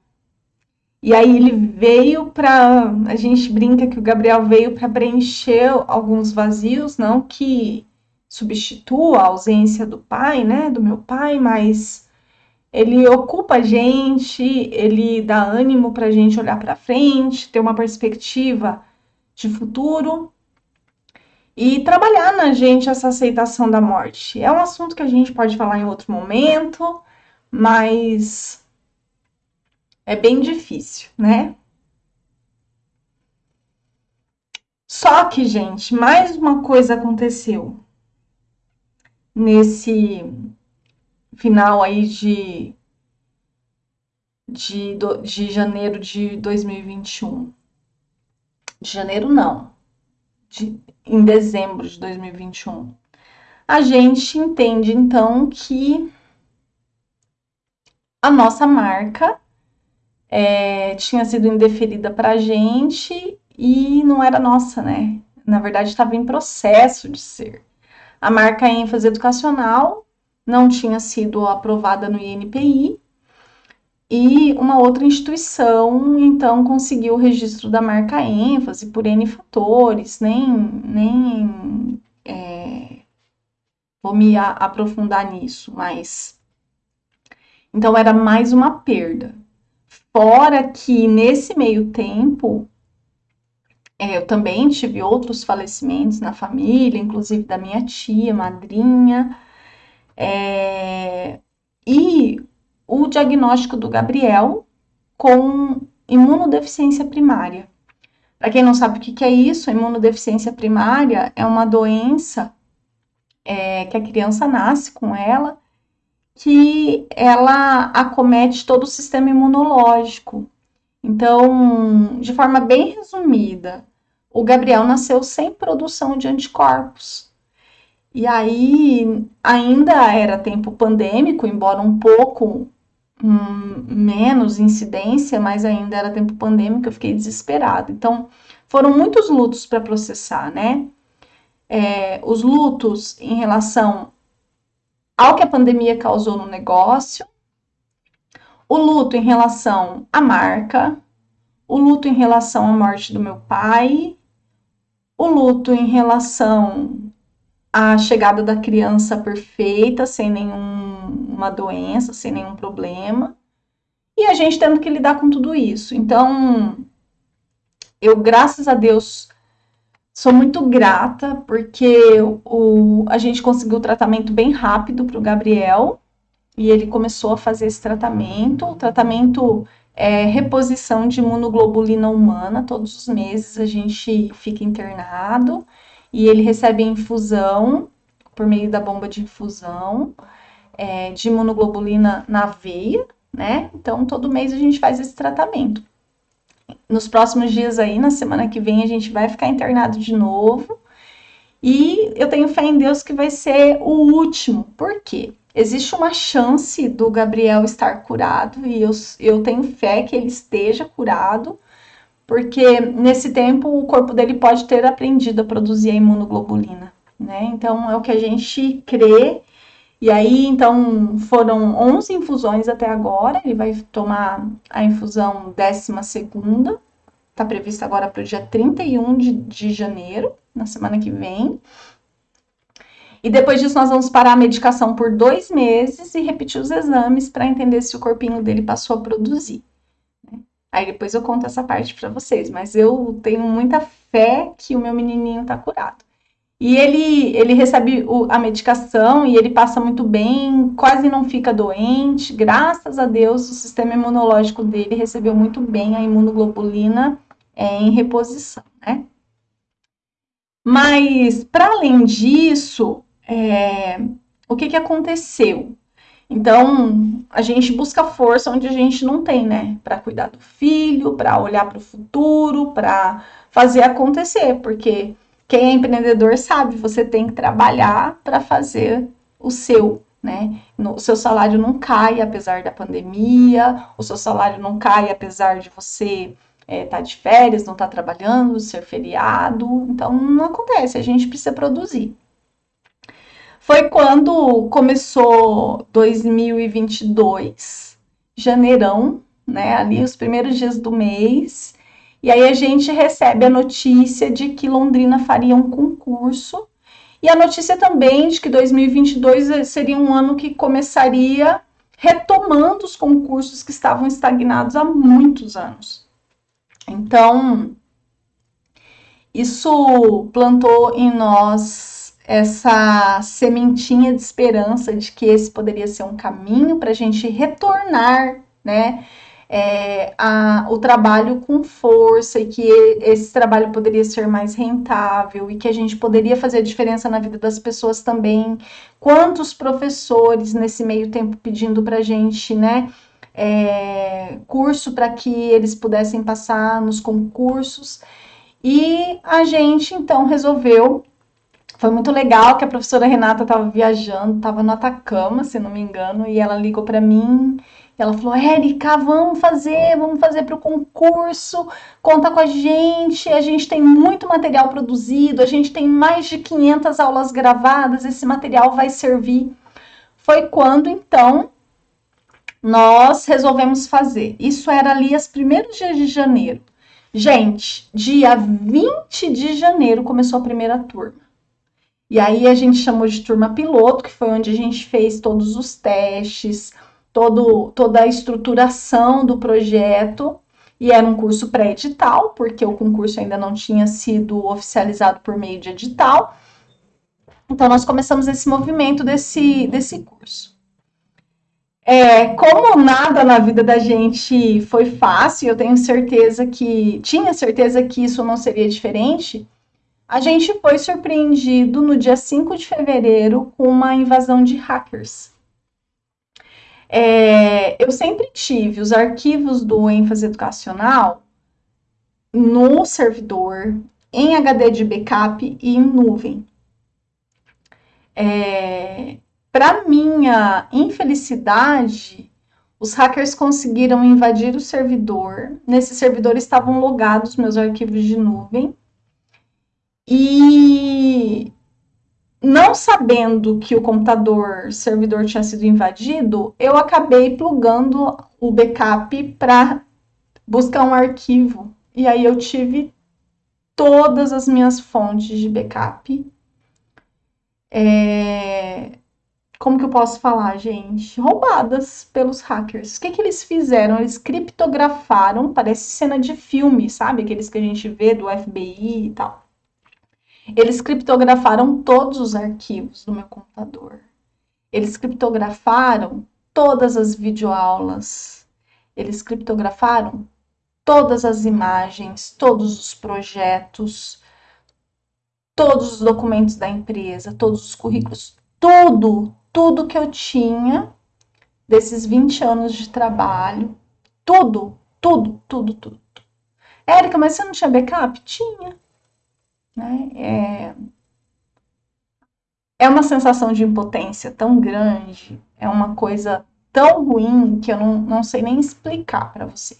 E aí ele veio para, a gente brinca que o Gabriel veio para preencher alguns vazios, não que substitua a ausência do pai, né, do meu pai, mas ele ocupa a gente, ele dá ânimo para a gente olhar para frente, ter uma perspectiva de futuro e trabalhar na gente essa aceitação da morte. É um assunto que a gente pode falar em outro momento, mas é bem difícil, né? Só que, gente, mais uma coisa aconteceu nesse final aí de, de, de janeiro de 2021. De janeiro, não. De, em dezembro de 2021. A gente entende, então, que a nossa marca é, tinha sido indeferida para a gente e não era nossa, né? Na verdade, estava em processo de ser. A marca ênfase educacional não tinha sido aprovada no INPI e uma outra instituição então conseguiu o registro da marca ênfase por N fatores, nem, nem é, vou me aprofundar nisso, mas então era mais uma perda. Fora que nesse meio tempo é, eu também tive outros falecimentos na família, inclusive da minha tia, madrinha. É, e o diagnóstico do Gabriel com imunodeficiência primária. Para quem não sabe o que, que é isso, a imunodeficiência primária é uma doença é, que a criança nasce com ela, que ela acomete todo o sistema imunológico. Então, de forma bem resumida, o Gabriel nasceu sem produção de anticorpos. E aí ainda era tempo pandêmico, embora um pouco hum, menos incidência, mas ainda era tempo pandêmico, eu fiquei desesperada. Então, foram muitos lutos para processar, né? É, os lutos em relação ao que a pandemia causou no negócio, o luto em relação à marca, o luto em relação à morte do meu pai, o luto em relação à chegada da criança perfeita, sem nenhuma doença, sem nenhum problema, e a gente tendo que lidar com tudo isso. Então, eu, graças a Deus, sou muito grata porque o, a gente conseguiu o tratamento bem rápido para o Gabriel e ele começou a fazer esse tratamento. O tratamento é reposição de imunoglobulina humana. Todos os meses a gente fica internado e ele recebe infusão por meio da bomba de infusão é, de imunoglobulina na veia, né? Então, todo mês a gente faz esse tratamento. Nos próximos dias aí, na semana que vem, a gente vai ficar internado de novo. E eu tenho fé em Deus que vai ser o último. Por quê? Existe uma chance do Gabriel estar curado e eu, eu tenho fé que ele esteja curado, porque nesse tempo o corpo dele pode ter aprendido a produzir a imunoglobulina, né? Então é o que a gente crê e aí, então, foram 11 infusões até agora. Ele vai tomar a infusão 12 segunda. Está prevista agora para o dia 31 de, de janeiro, na semana que vem. E depois disso, nós vamos parar a medicação por dois meses e repetir os exames para entender se o corpinho dele passou a produzir. Né? Aí depois eu conto essa parte para vocês, mas eu tenho muita fé que o meu menininho está curado. E ele, ele recebe o, a medicação e ele passa muito bem, quase não fica doente. Graças a Deus, o sistema imunológico dele recebeu muito bem a imunoglobulina é, em reposição, né? Mas, para além disso, é, o que, que aconteceu? Então, a gente busca força onde a gente não tem, né? Para cuidar do filho, para olhar para o futuro, para fazer acontecer, porque quem é empreendedor sabe, você tem que trabalhar para fazer o seu, né? O seu salário não cai apesar da pandemia, o seu salário não cai apesar de você estar é, tá de férias, não estar tá trabalhando, ser feriado. Então, não acontece, a gente precisa produzir. Foi quando começou 2022, janeirão, né? Ali os primeiros dias do mês, e aí a gente recebe a notícia de que Londrina faria um concurso e a notícia também de que 2022 seria um ano que começaria retomando os concursos que estavam estagnados há muitos anos. Então, isso plantou em nós essa sementinha de esperança de que esse poderia ser um caminho para a gente retornar, né? É, a, o trabalho com força e que esse trabalho poderia ser mais rentável e que a gente poderia fazer a diferença na vida das pessoas também. Quantos professores nesse meio tempo pedindo para a gente, né? É, curso para que eles pudessem passar nos concursos. E a gente então resolveu. Foi muito legal que a professora Renata estava viajando, estava no Atacama, se não me engano, e ela ligou para mim ela falou: Érica, vamos fazer, vamos fazer para o concurso, conta com a gente. A gente tem muito material produzido, a gente tem mais de 500 aulas gravadas, esse material vai servir. Foi quando então nós resolvemos fazer. Isso era ali os primeiros dias de janeiro. Gente, dia 20 de janeiro começou a primeira turma. E aí a gente chamou de turma piloto, que foi onde a gente fez todos os testes, todo, toda a estruturação do projeto e era um curso pré-edital, porque o concurso ainda não tinha sido oficializado por meio de edital. Então, nós começamos esse movimento desse, desse curso. É, como nada na vida da gente foi fácil, eu tenho certeza que, tinha certeza que isso não seria diferente, a gente foi surpreendido no dia 5 de fevereiro com uma invasão de hackers. É, eu sempre tive os arquivos do ênfase educacional no servidor, em HD de backup e em nuvem. É, Para minha infelicidade, os hackers conseguiram invadir o servidor. Nesse servidor estavam logados meus arquivos de nuvem. E não sabendo que o computador servidor tinha sido invadido, eu acabei plugando o backup para buscar um arquivo. E aí eu tive todas as minhas fontes de backup. É... Como que eu posso falar, gente? Roubadas pelos hackers. O que, que eles fizeram? Eles criptografaram, parece cena de filme, sabe? Aqueles que a gente vê do FBI e tal. Eles criptografaram todos os arquivos do meu computador. Eles criptografaram todas as videoaulas. Eles criptografaram todas as imagens, todos os projetos, todos os documentos da empresa, todos os currículos, tudo, tudo que eu tinha desses 20 anos de trabalho, tudo, tudo, tudo, tudo. Érica, mas você não tinha backup? Tinha. Né? É... é uma sensação de impotência tão grande, é uma coisa tão ruim que eu não, não sei nem explicar para você.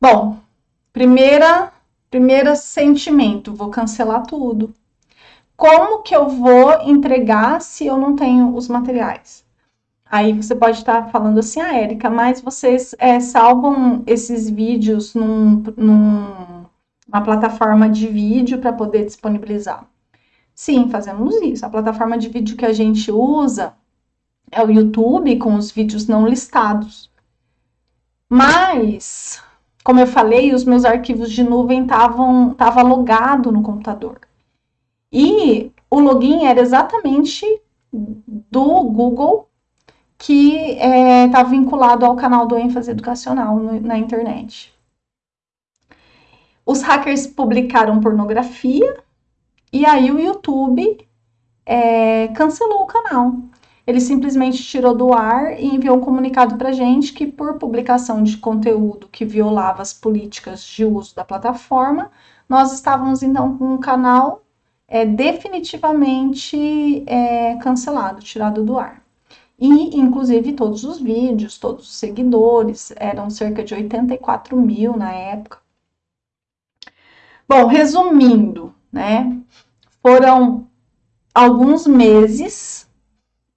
Bom, primeira, primeiro sentimento, vou cancelar tudo. Como que eu vou entregar se eu não tenho os materiais? Aí você pode estar falando assim, ah, Érica, mas vocês é, salvam esses vídeos num, numa plataforma de vídeo para poder disponibilizar. Sim, fazemos isso. A plataforma de vídeo que a gente usa é o YouTube, com os vídeos não listados. Mas, como eu falei, os meus arquivos de nuvem estavam tava logado no computador. E o login era exatamente do Google que está é, tá vinculado ao canal do ênfase educacional no, na internet. Os hackers publicaram pornografia e aí o YouTube é, cancelou o canal. Ele simplesmente tirou do ar e enviou um comunicado para gente que, por publicação de conteúdo que violava as políticas de uso da plataforma, nós estávamos então com o canal é, definitivamente é, cancelado, tirado do ar. E, inclusive, todos os vídeos, todos os seguidores, eram cerca de 84 mil na época. Bom, resumindo, né? Foram alguns meses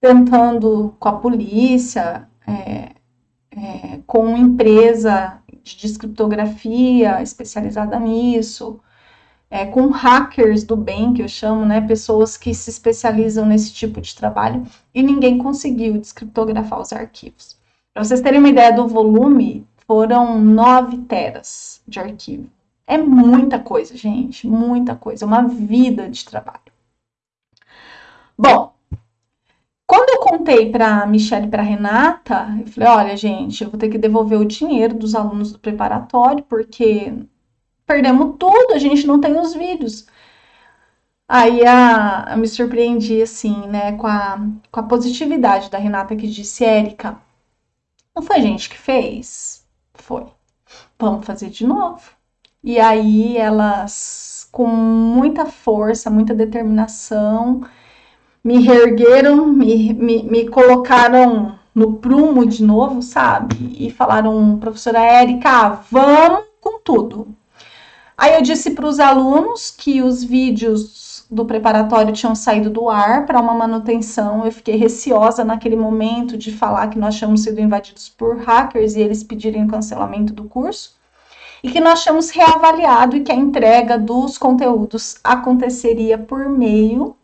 tentando com a polícia, é, é, com empresa de descriptografia especializada nisso, é, com hackers do bem, que eu chamo, né, pessoas que se especializam nesse tipo de trabalho, e ninguém conseguiu descriptografar os arquivos. Para vocês terem uma ideia do volume, foram 9 teras de arquivo. É muita coisa, gente, muita coisa, uma vida de trabalho. Bom, quando eu contei para Michelle e para Renata, eu falei: olha, gente, eu vou ter que devolver o dinheiro dos alunos do preparatório, porque perdemos tudo, a gente não tem os vídeos. Aí a, eu me surpreendi assim, né, com a, com a positividade da Renata que disse, Érica, não foi a gente que fez? Foi. Vamos fazer de novo. E aí elas, com muita força, muita determinação, me reergueram, me, me, me colocaram no prumo de novo, sabe? E falaram, professora Érica, vamos com tudo. Aí eu disse para os alunos que os vídeos do preparatório tinham saído do ar para uma manutenção. Eu fiquei receosa naquele momento de falar que nós tínhamos sido invadidos por hackers e eles pedirem o cancelamento do curso. E que nós tínhamos reavaliado e que a entrega dos conteúdos aconteceria por meio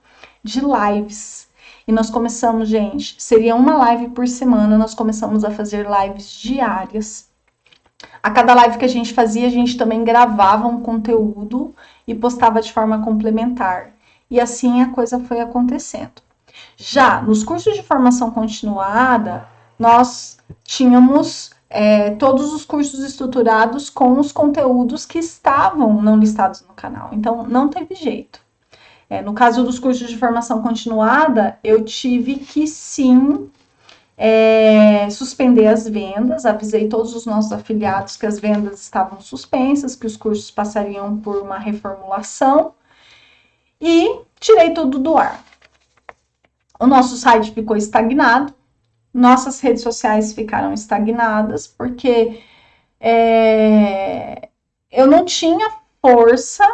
de lives. E nós começamos, gente, seria uma live por semana, nós começamos a fazer lives diárias a cada live que a gente fazia, a gente também gravava um conteúdo e postava de forma complementar. E assim a coisa foi acontecendo. Já nos cursos de formação continuada, nós tínhamos é, todos os cursos estruturados com os conteúdos que estavam não listados no canal. Então, não teve jeito. É, no caso dos cursos de formação continuada, eu tive que sim é, suspender as vendas, avisei todos os nossos afiliados que as vendas estavam suspensas, que os cursos passariam por uma reformulação e tirei tudo do ar. O nosso site ficou estagnado, nossas redes sociais ficaram estagnadas, porque é, eu não tinha força,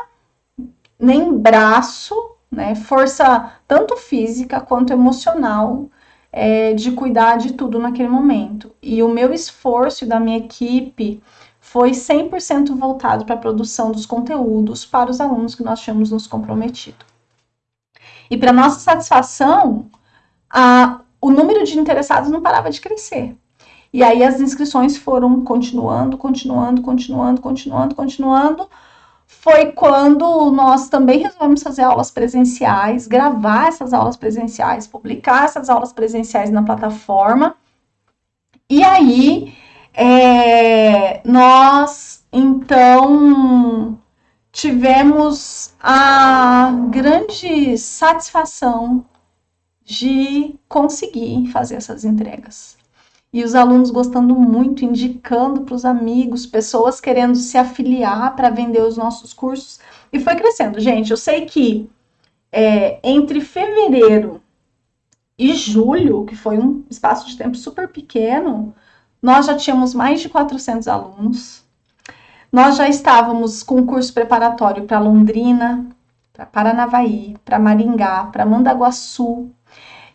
nem braço, né, força tanto física quanto emocional é, de cuidar de tudo naquele momento. E o meu esforço da minha equipe foi 100% voltado para a produção dos conteúdos para os alunos que nós tínhamos nos comprometido. E para nossa satisfação, a, o número de interessados não parava de crescer. E aí as inscrições foram continuando, continuando, continuando, continuando, continuando, foi quando nós também resolvemos fazer aulas presenciais, gravar essas aulas presenciais, publicar essas aulas presenciais na plataforma. E aí, é, nós então tivemos a grande satisfação de conseguir fazer essas entregas. E os alunos gostando muito, indicando para os amigos, pessoas querendo se afiliar para vender os nossos cursos. E foi crescendo. Gente, eu sei que é, entre fevereiro e julho, que foi um espaço de tempo super pequeno, nós já tínhamos mais de 400 alunos. Nós já estávamos com curso preparatório para Londrina, para Paranavaí, para Maringá, para Mandaguaçu.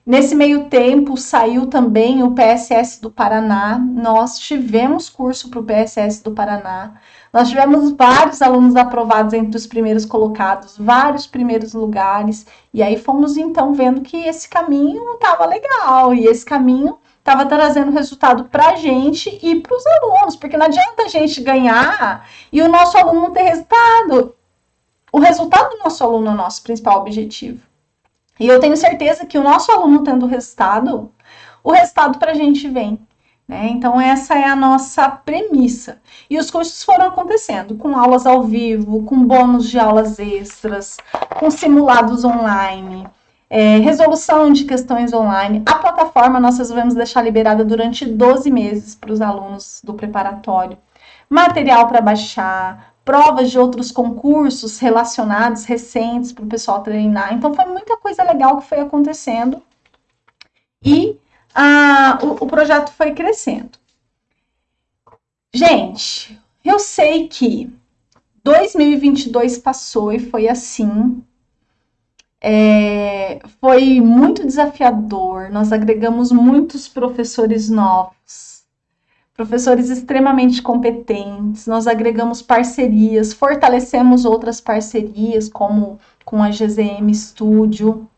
Nesse meio tempo, saiu também o PSS do Paraná. Nós tivemos curso para o PSS do Paraná. Nós tivemos vários alunos aprovados entre os primeiros colocados, vários primeiros lugares. E aí fomos então vendo que esse caminho estava legal e esse caminho estava trazendo resultado para a gente e para os alunos, porque não adianta a gente ganhar e o nosso aluno não ter resultado. O resultado do nosso aluno é o nosso principal objetivo. E eu tenho certeza que o nosso aluno tendo resultado, o resultado para a gente vem. Né? Então, essa é a nossa premissa. E os cursos foram acontecendo com aulas ao vivo, com bônus de aulas extras, com simulados online, é, resolução de questões online. A plataforma nós resolvemos deixar liberada durante 12 meses para os alunos do preparatório. Material para baixar, provas de outros concursos relacionados, recentes, para o pessoal treinar. Então, foi muita coisa legal que foi acontecendo. E a, o, o projeto foi crescendo. Gente, eu sei que 2022 passou e foi assim, é, foi muito desafiador. Nós agregamos muitos professores novos, professores extremamente competentes. Nós agregamos parcerias, fortalecemos outras parcerias, como com a GZM Studio,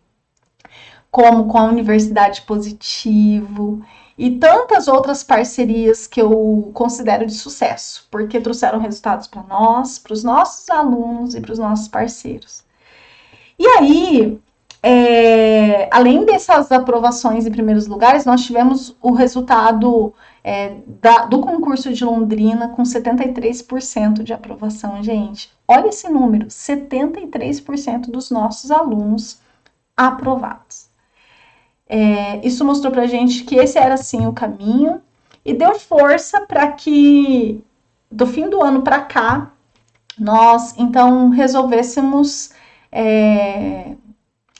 como com a Universidade Positivo e tantas outras parcerias que eu considero de sucesso, porque trouxeram resultados para nós, para os nossos alunos e para os nossos parceiros. E aí, é, além dessas aprovações em primeiros lugares, nós tivemos o resultado é, da, do concurso de Londrina com 73% de aprovação, gente. Olha esse número: 73% dos nossos alunos aprovados. É, isso mostrou para gente que esse era sim o caminho e deu força para que do fim do ano para cá nós então resolvêssemos é,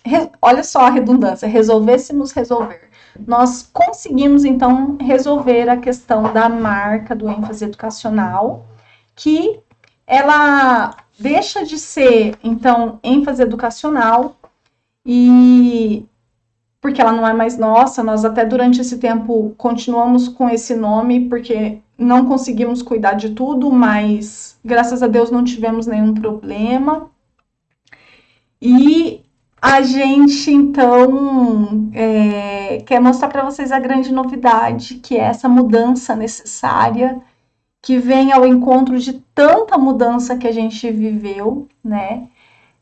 re, olha só a redundância, resolvêssemos resolver. Nós conseguimos, então, resolver a questão da marca do ênfase educacional, que ela deixa de ser, então, ênfase educacional e porque ela não é mais nossa, nós até durante esse tempo continuamos com esse nome, porque não conseguimos cuidar de tudo, mas graças a Deus não tivemos nenhum problema. E a gente, então, é, quer mostrar para vocês a grande novidade, que é essa mudança necessária, que vem ao encontro de tanta mudança que a gente viveu, né?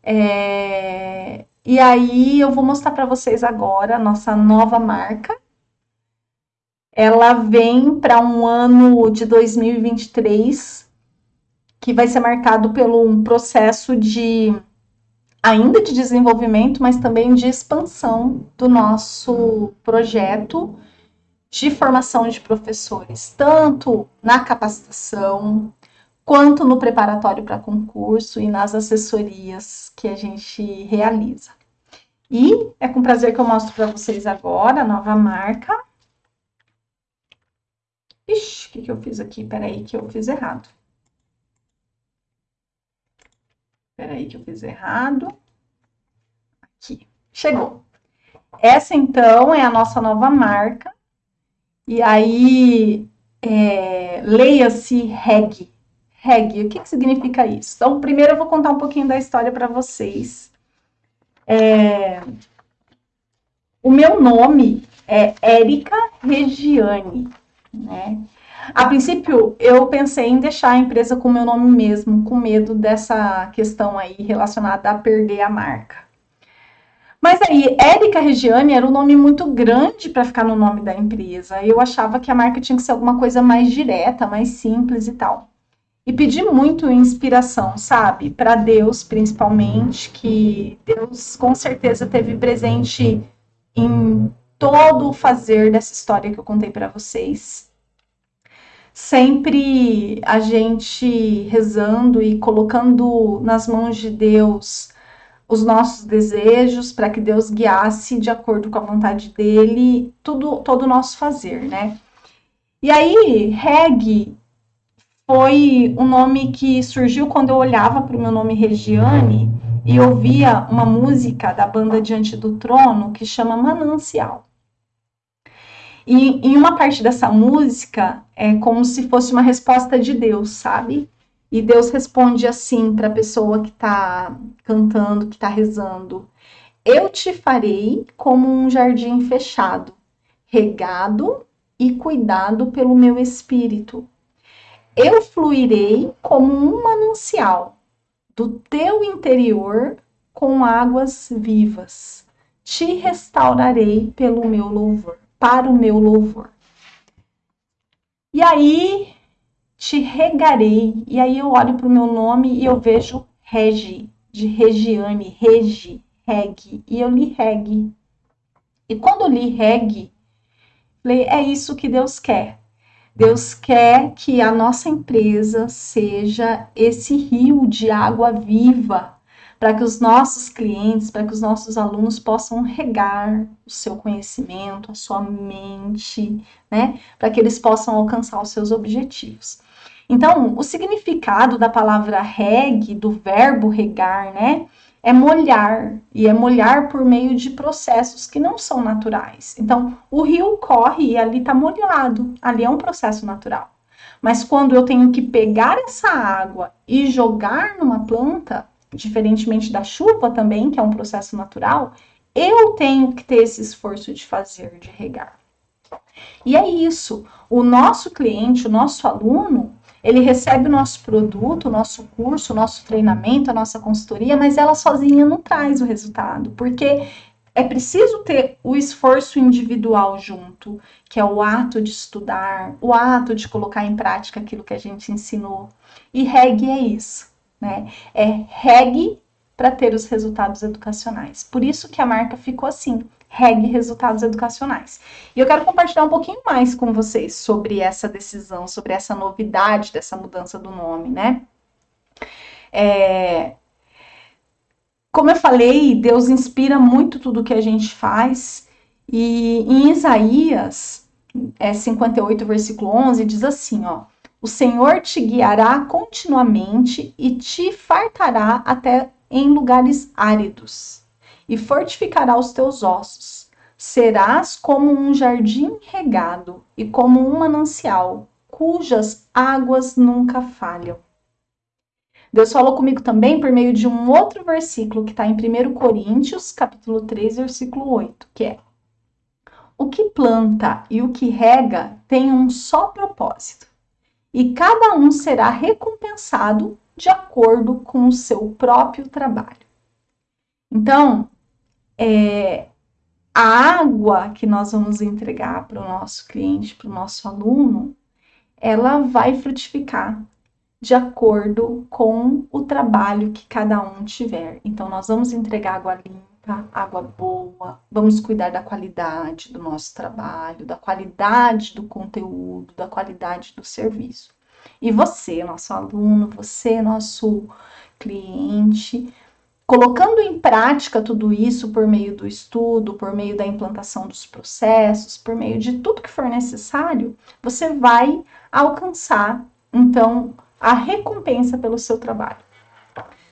É, e aí eu vou mostrar para vocês agora a nossa nova marca. Ela vem para um ano de 2023 que vai ser marcado pelo um processo de ainda de desenvolvimento, mas também de expansão do nosso projeto de formação de professores, tanto na capacitação, quanto no preparatório para concurso e nas assessorias que a gente realiza. E é com prazer que eu mostro para vocês agora a nova marca. Ixi, o que, que eu fiz aqui? Peraí, que eu fiz errado. Peraí que eu fiz errado. Aqui, chegou. Essa, então, é a nossa nova marca. E aí, é, leia-se REG. REG, o que, que significa isso? Então, primeiro eu vou contar um pouquinho da história para vocês. É, o meu nome é Érica Regiane, né? A princípio, eu pensei em deixar a empresa com o meu nome mesmo, com medo dessa questão aí relacionada a perder a marca. Mas aí, Érica Regiane era um nome muito grande para ficar no nome da empresa. Eu achava que a marca tinha que ser alguma coisa mais direta, mais simples e tal. E pedi muito inspiração, sabe? Para Deus, principalmente, que Deus com certeza teve presente em todo o fazer dessa história que eu contei para vocês. Sempre a gente rezando e colocando nas mãos de Deus os nossos desejos para que Deus guiasse de acordo com a vontade dele tudo todo o nosso fazer, né? E aí, Reg foi um nome que surgiu quando eu olhava para o meu nome Regiane e ouvia uma música da banda Diante do Trono que chama Manancial. E em uma parte dessa música é como se fosse uma resposta de Deus, sabe? E Deus responde assim para a pessoa que está cantando, que está rezando: Eu te farei como um jardim fechado, regado e cuidado pelo meu espírito. Eu fluirei como um manancial do teu interior com águas vivas. Te restaurarei pelo meu louvor para o meu louvor. E aí te regarei, e aí eu olho para o meu nome e eu vejo Regi, de Regiane, Regi, Reg, e eu li Reg. E quando li Reg, falei, é isso que Deus quer. Deus quer que a nossa empresa seja esse rio de água viva para que os nossos clientes, para que os nossos alunos possam regar o seu conhecimento, a sua mente, né? Para que eles possam alcançar os seus objetivos. Então, o significado da palavra reg, do verbo regar, né? É molhar, e é molhar por meio de processos que não são naturais. Então, o rio corre e ali está molhado, ali é um processo natural. Mas quando eu tenho que pegar essa água e jogar numa planta, diferentemente da chuva também, que é um processo natural, eu tenho que ter esse esforço de fazer, de regar. E é isso. O nosso cliente, o nosso aluno, ele recebe o nosso produto, o nosso curso, o nosso treinamento, a nossa consultoria, mas ela sozinha não traz o resultado, porque é preciso ter o esforço individual junto, que é o ato de estudar, o ato de colocar em prática aquilo que a gente ensinou. E REG é isso né? É reg para ter os resultados educacionais. Por isso que a marca ficou assim, reg resultados educacionais. E eu quero compartilhar um pouquinho mais com vocês sobre essa decisão, sobre essa novidade dessa mudança do nome, né? É... Como eu falei, Deus inspira muito tudo que a gente faz. E em Isaías é, 58, versículo 11, diz assim, ó. O Senhor te guiará continuamente e te fartará até em lugares áridos, e fortificará os teus ossos. Serás como um jardim regado e como um manancial, cujas águas nunca falham. Deus falou comigo também por meio de um outro versículo que está em 1 Coríntios, capítulo 3, versículo 8, que é: O que planta e o que rega tem um só propósito, e cada um será recompensado de acordo com o seu próprio trabalho. Então, é, a água que nós vamos entregar para o nosso cliente, para o nosso aluno, ela vai frutificar de acordo com o trabalho que cada um tiver. Então, nós vamos entregar água limpa, água boa, vamos cuidar da qualidade do nosso trabalho, da qualidade do conteúdo, da qualidade do serviço. E você, nosso aluno, você, nosso cliente, colocando em prática tudo isso por meio do estudo, por meio da implantação dos processos, por meio de tudo que for necessário, você vai alcançar, então, a recompensa pelo seu trabalho.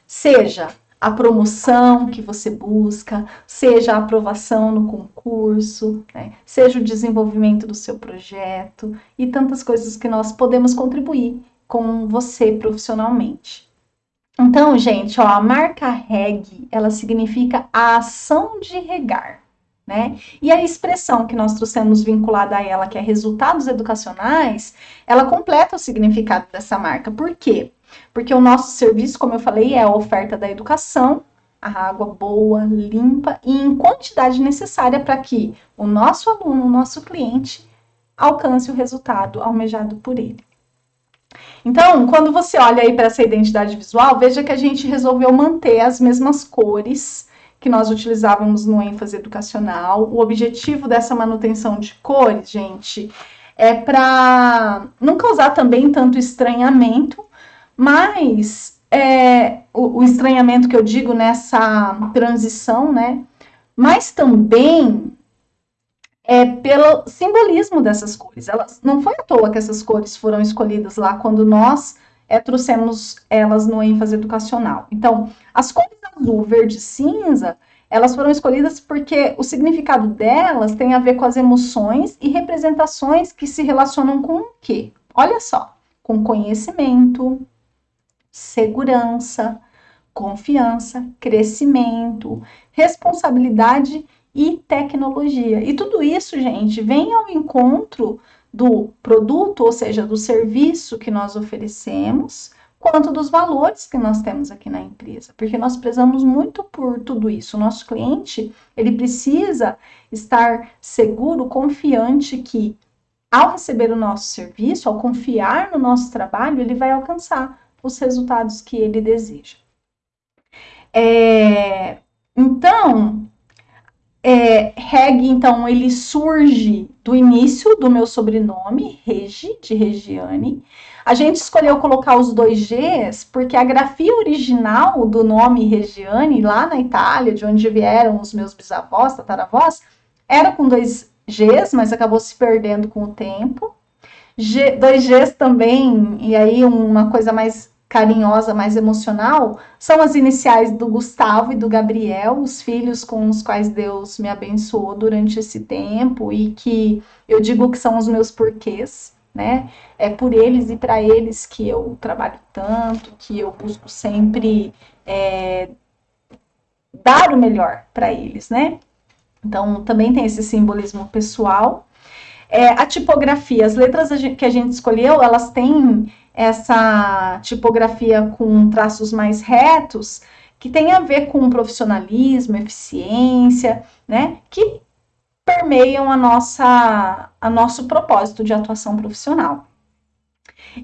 Seja a promoção que você busca, seja a aprovação no concurso, né? seja o desenvolvimento do seu projeto e tantas coisas que nós podemos contribuir com você profissionalmente. Então, gente, ó, a marca REG, ela significa a ação de regar, né? E a expressão que nós trouxemos vinculada a ela, que é resultados educacionais, ela completa o significado dessa marca. Por quê? Porque o nosso serviço, como eu falei, é a oferta da educação, a água boa, limpa e em quantidade necessária para que o nosso aluno, o nosso cliente, alcance o resultado almejado por ele. Então, quando você olha aí para essa identidade visual, veja que a gente resolveu manter as mesmas cores que nós utilizávamos no ênfase educacional. O objetivo dessa manutenção de cores, gente, é para não causar também tanto estranhamento, mas é, o, o estranhamento que eu digo nessa transição, né? Mas também é pelo simbolismo dessas cores. Elas, não foi à toa que essas cores foram escolhidas lá quando nós é, trouxemos elas no ênfase educacional. Então, as cores azul, verde e cinza, elas foram escolhidas porque o significado delas tem a ver com as emoções e representações que se relacionam com o quê? Olha só, com conhecimento, segurança, confiança, crescimento, responsabilidade e tecnologia. E tudo isso, gente, vem ao encontro do produto, ou seja, do serviço que nós oferecemos, quanto dos valores que nós temos aqui na empresa, porque nós prezamos muito por tudo isso. O nosso cliente, ele precisa estar seguro, confiante que ao receber o nosso serviço, ao confiar no nosso trabalho, ele vai alcançar os resultados que ele deseja. É, então, é, Reg, então, ele surge do início do meu sobrenome, Regi, de Regiane. A gente escolheu colocar os dois Gs porque a grafia original do nome Regiane, lá na Itália, de onde vieram os meus bisavós, tataravós, era com dois Gs, mas acabou se perdendo com o tempo. G, dois Gs também, e aí uma coisa mais carinhosa, mais emocional, são as iniciais do Gustavo e do Gabriel, os filhos com os quais Deus me abençoou durante esse tempo e que eu digo que são os meus porquês, né? É por eles e para eles que eu trabalho tanto, que eu busco sempre é, dar o melhor para eles, né? Então, também tem esse simbolismo pessoal. É, a tipografia, as letras que a gente escolheu, elas têm essa tipografia com traços mais retos, que tem a ver com profissionalismo, eficiência, né? Que permeiam a nossa, a nosso propósito de atuação profissional.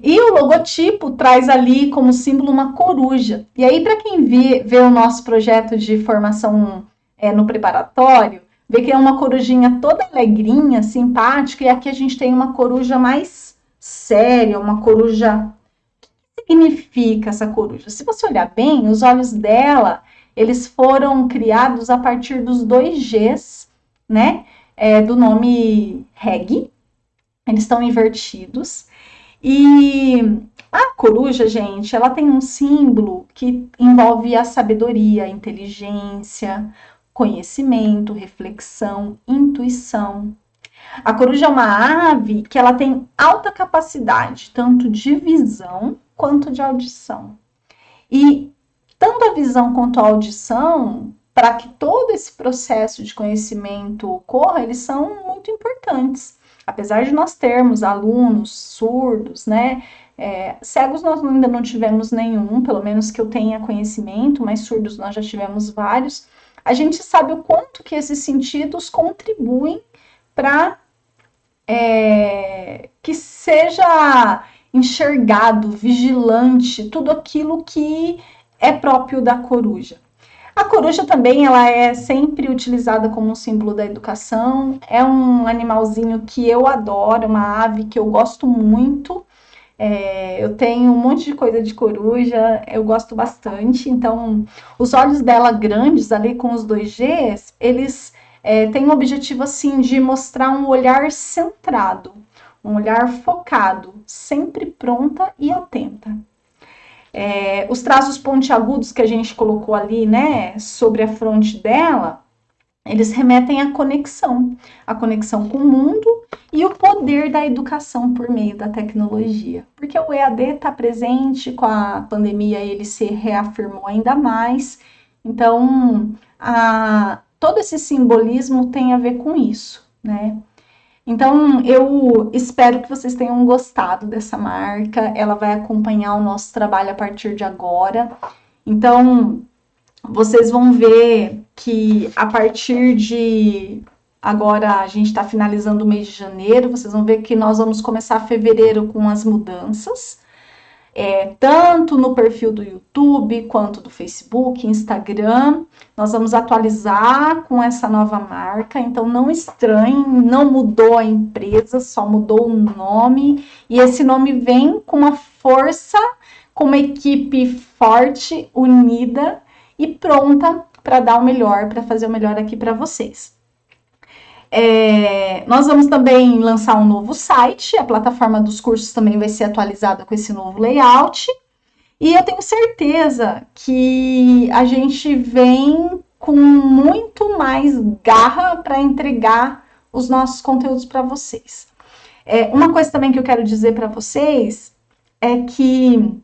E o logotipo traz ali como símbolo uma coruja. E aí, para quem vê, vê o nosso projeto de formação é, no preparatório, vê que é uma corujinha toda alegrinha, simpática, e aqui a gente tem uma coruja mais séria, uma coruja. O que significa essa coruja? Se você olhar bem, os olhos dela, eles foram criados a partir dos dois Gs, né? É, do nome Reg. Eles estão invertidos. E a coruja, gente, ela tem um símbolo que envolve a sabedoria, a inteligência, conhecimento, reflexão, intuição, a coruja é uma ave que ela tem alta capacidade, tanto de visão quanto de audição. E tanto a visão quanto a audição, para que todo esse processo de conhecimento ocorra, eles são muito importantes. Apesar de nós termos alunos surdos, né? É, cegos nós ainda não tivemos nenhum, pelo menos que eu tenha conhecimento, mas surdos nós já tivemos vários. A gente sabe o quanto que esses sentidos contribuem para é, que seja enxergado, vigilante, tudo aquilo que é próprio da coruja. A coruja também ela é sempre utilizada como um símbolo da educação. É um animalzinho que eu adoro, uma ave que eu gosto muito. É, eu tenho um monte de coisa de coruja, eu gosto bastante. Então, os olhos dela grandes ali com os dois Gs, eles é, tem o objetivo assim de mostrar um olhar centrado, um olhar focado, sempre pronta e atenta. É, os traços pontiagudos que a gente colocou ali, né, sobre a fronte dela, eles remetem à conexão, a conexão com o mundo e o poder da educação por meio da tecnologia. Porque o EAD está presente com a pandemia, ele se reafirmou ainda mais. Então, a, todo esse simbolismo tem a ver com isso, né? Então, eu espero que vocês tenham gostado dessa marca. Ela vai acompanhar o nosso trabalho a partir de agora. Então, vocês vão ver que a partir de agora a gente está finalizando o mês de janeiro. Vocês vão ver que nós vamos começar fevereiro com as mudanças. É, tanto no perfil do YouTube quanto do Facebook, Instagram. Nós vamos atualizar com essa nova marca, então não estranhe, não mudou a empresa, só mudou o nome, e esse nome vem com uma força, com uma equipe forte, unida e pronta para dar o melhor, para fazer o melhor aqui para vocês. É, nós vamos também lançar um novo site, a plataforma dos cursos também vai ser atualizada com esse novo layout. E eu tenho certeza que a gente vem com muito mais garra para entregar os nossos conteúdos para vocês. É, uma coisa também que eu quero dizer para vocês é que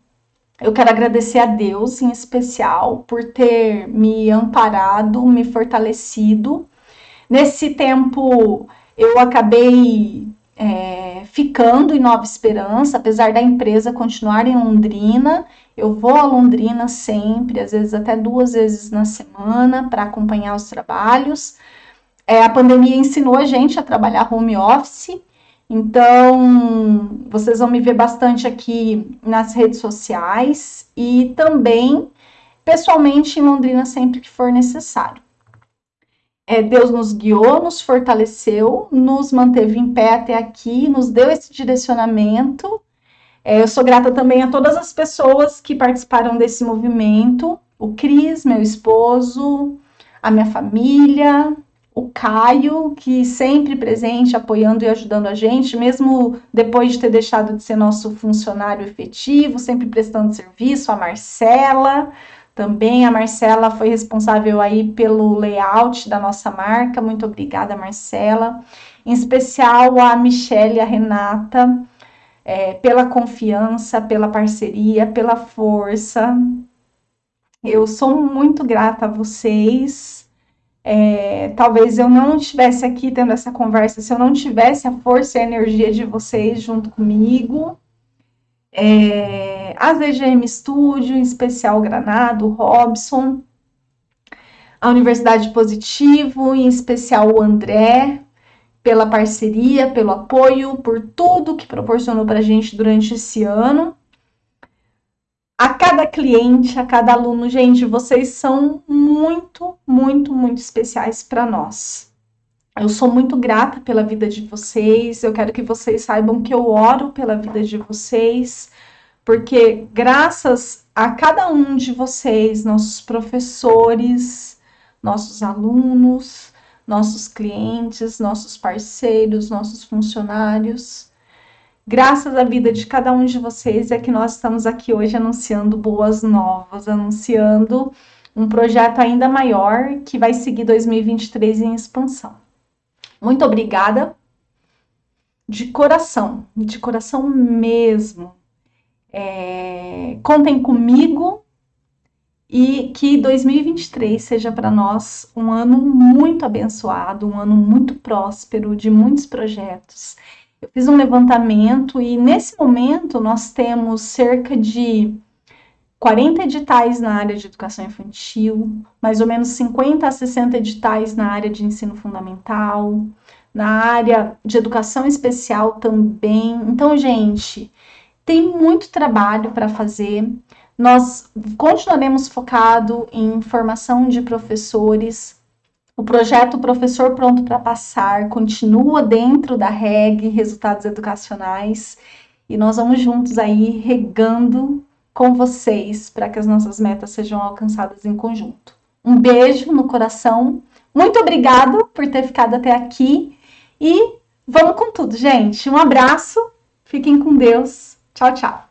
eu quero agradecer a Deus em especial por ter me amparado, me fortalecido Nesse tempo, eu acabei é, ficando em Nova Esperança, apesar da empresa continuar em Londrina. Eu vou a Londrina sempre, às vezes até duas vezes na semana, para acompanhar os trabalhos. É, a pandemia ensinou a gente a trabalhar home office, então vocês vão me ver bastante aqui nas redes sociais e também pessoalmente em Londrina sempre que for necessário é, Deus nos guiou, nos fortaleceu, nos manteve em pé até aqui, nos deu esse direcionamento. É, eu sou grata também a todas as pessoas que participaram desse movimento: o Cris, meu esposo, a minha família, o Caio, que sempre presente, apoiando e ajudando a gente, mesmo depois de ter deixado de ser nosso funcionário efetivo, sempre prestando serviço, a Marcela também a Marcela foi responsável aí pelo layout da nossa marca. Muito obrigada, Marcela. Em especial a Michelle e a Renata, é, pela confiança, pela parceria, pela força. Eu sou muito grata a vocês. É, talvez eu não estivesse aqui tendo essa conversa se eu não tivesse a força e a energia de vocês junto comigo é, a ZGM Studio, em especial Granado, Robson, a Universidade Positivo, em especial o André, pela parceria, pelo apoio, por tudo que proporcionou para a gente durante esse ano. A cada cliente, a cada aluno, gente, vocês são muito, muito, muito especiais para nós. Eu sou muito grata pela vida de vocês. Eu quero que vocês saibam que eu oro pela vida de vocês, porque graças a cada um de vocês, nossos professores, nossos alunos, nossos clientes, nossos parceiros, nossos funcionários, graças à vida de cada um de vocês é que nós estamos aqui hoje anunciando boas novas, anunciando um projeto ainda maior que vai seguir 2023 em expansão. Muito obrigada. De coração, de coração mesmo. É, contem comigo e que 2023 seja para nós um ano muito abençoado, um ano muito próspero, de muitos projetos. Eu fiz um levantamento e nesse momento nós temos cerca de 40 editais na área de educação infantil, mais ou menos 50 a 60 editais na área de ensino fundamental, na área de educação especial também. Então, gente, tem muito trabalho para fazer. Nós continuaremos focado em formação de professores. O projeto Professor Pronto para Passar continua dentro da REG, Resultados Educacionais, e nós vamos juntos aí regando com vocês para que as nossas metas sejam alcançadas em conjunto. Um beijo no coração. Muito obrigado por ter ficado até aqui e vamos com tudo, gente. Um abraço. Fiquem com Deus. Tchau, tchau.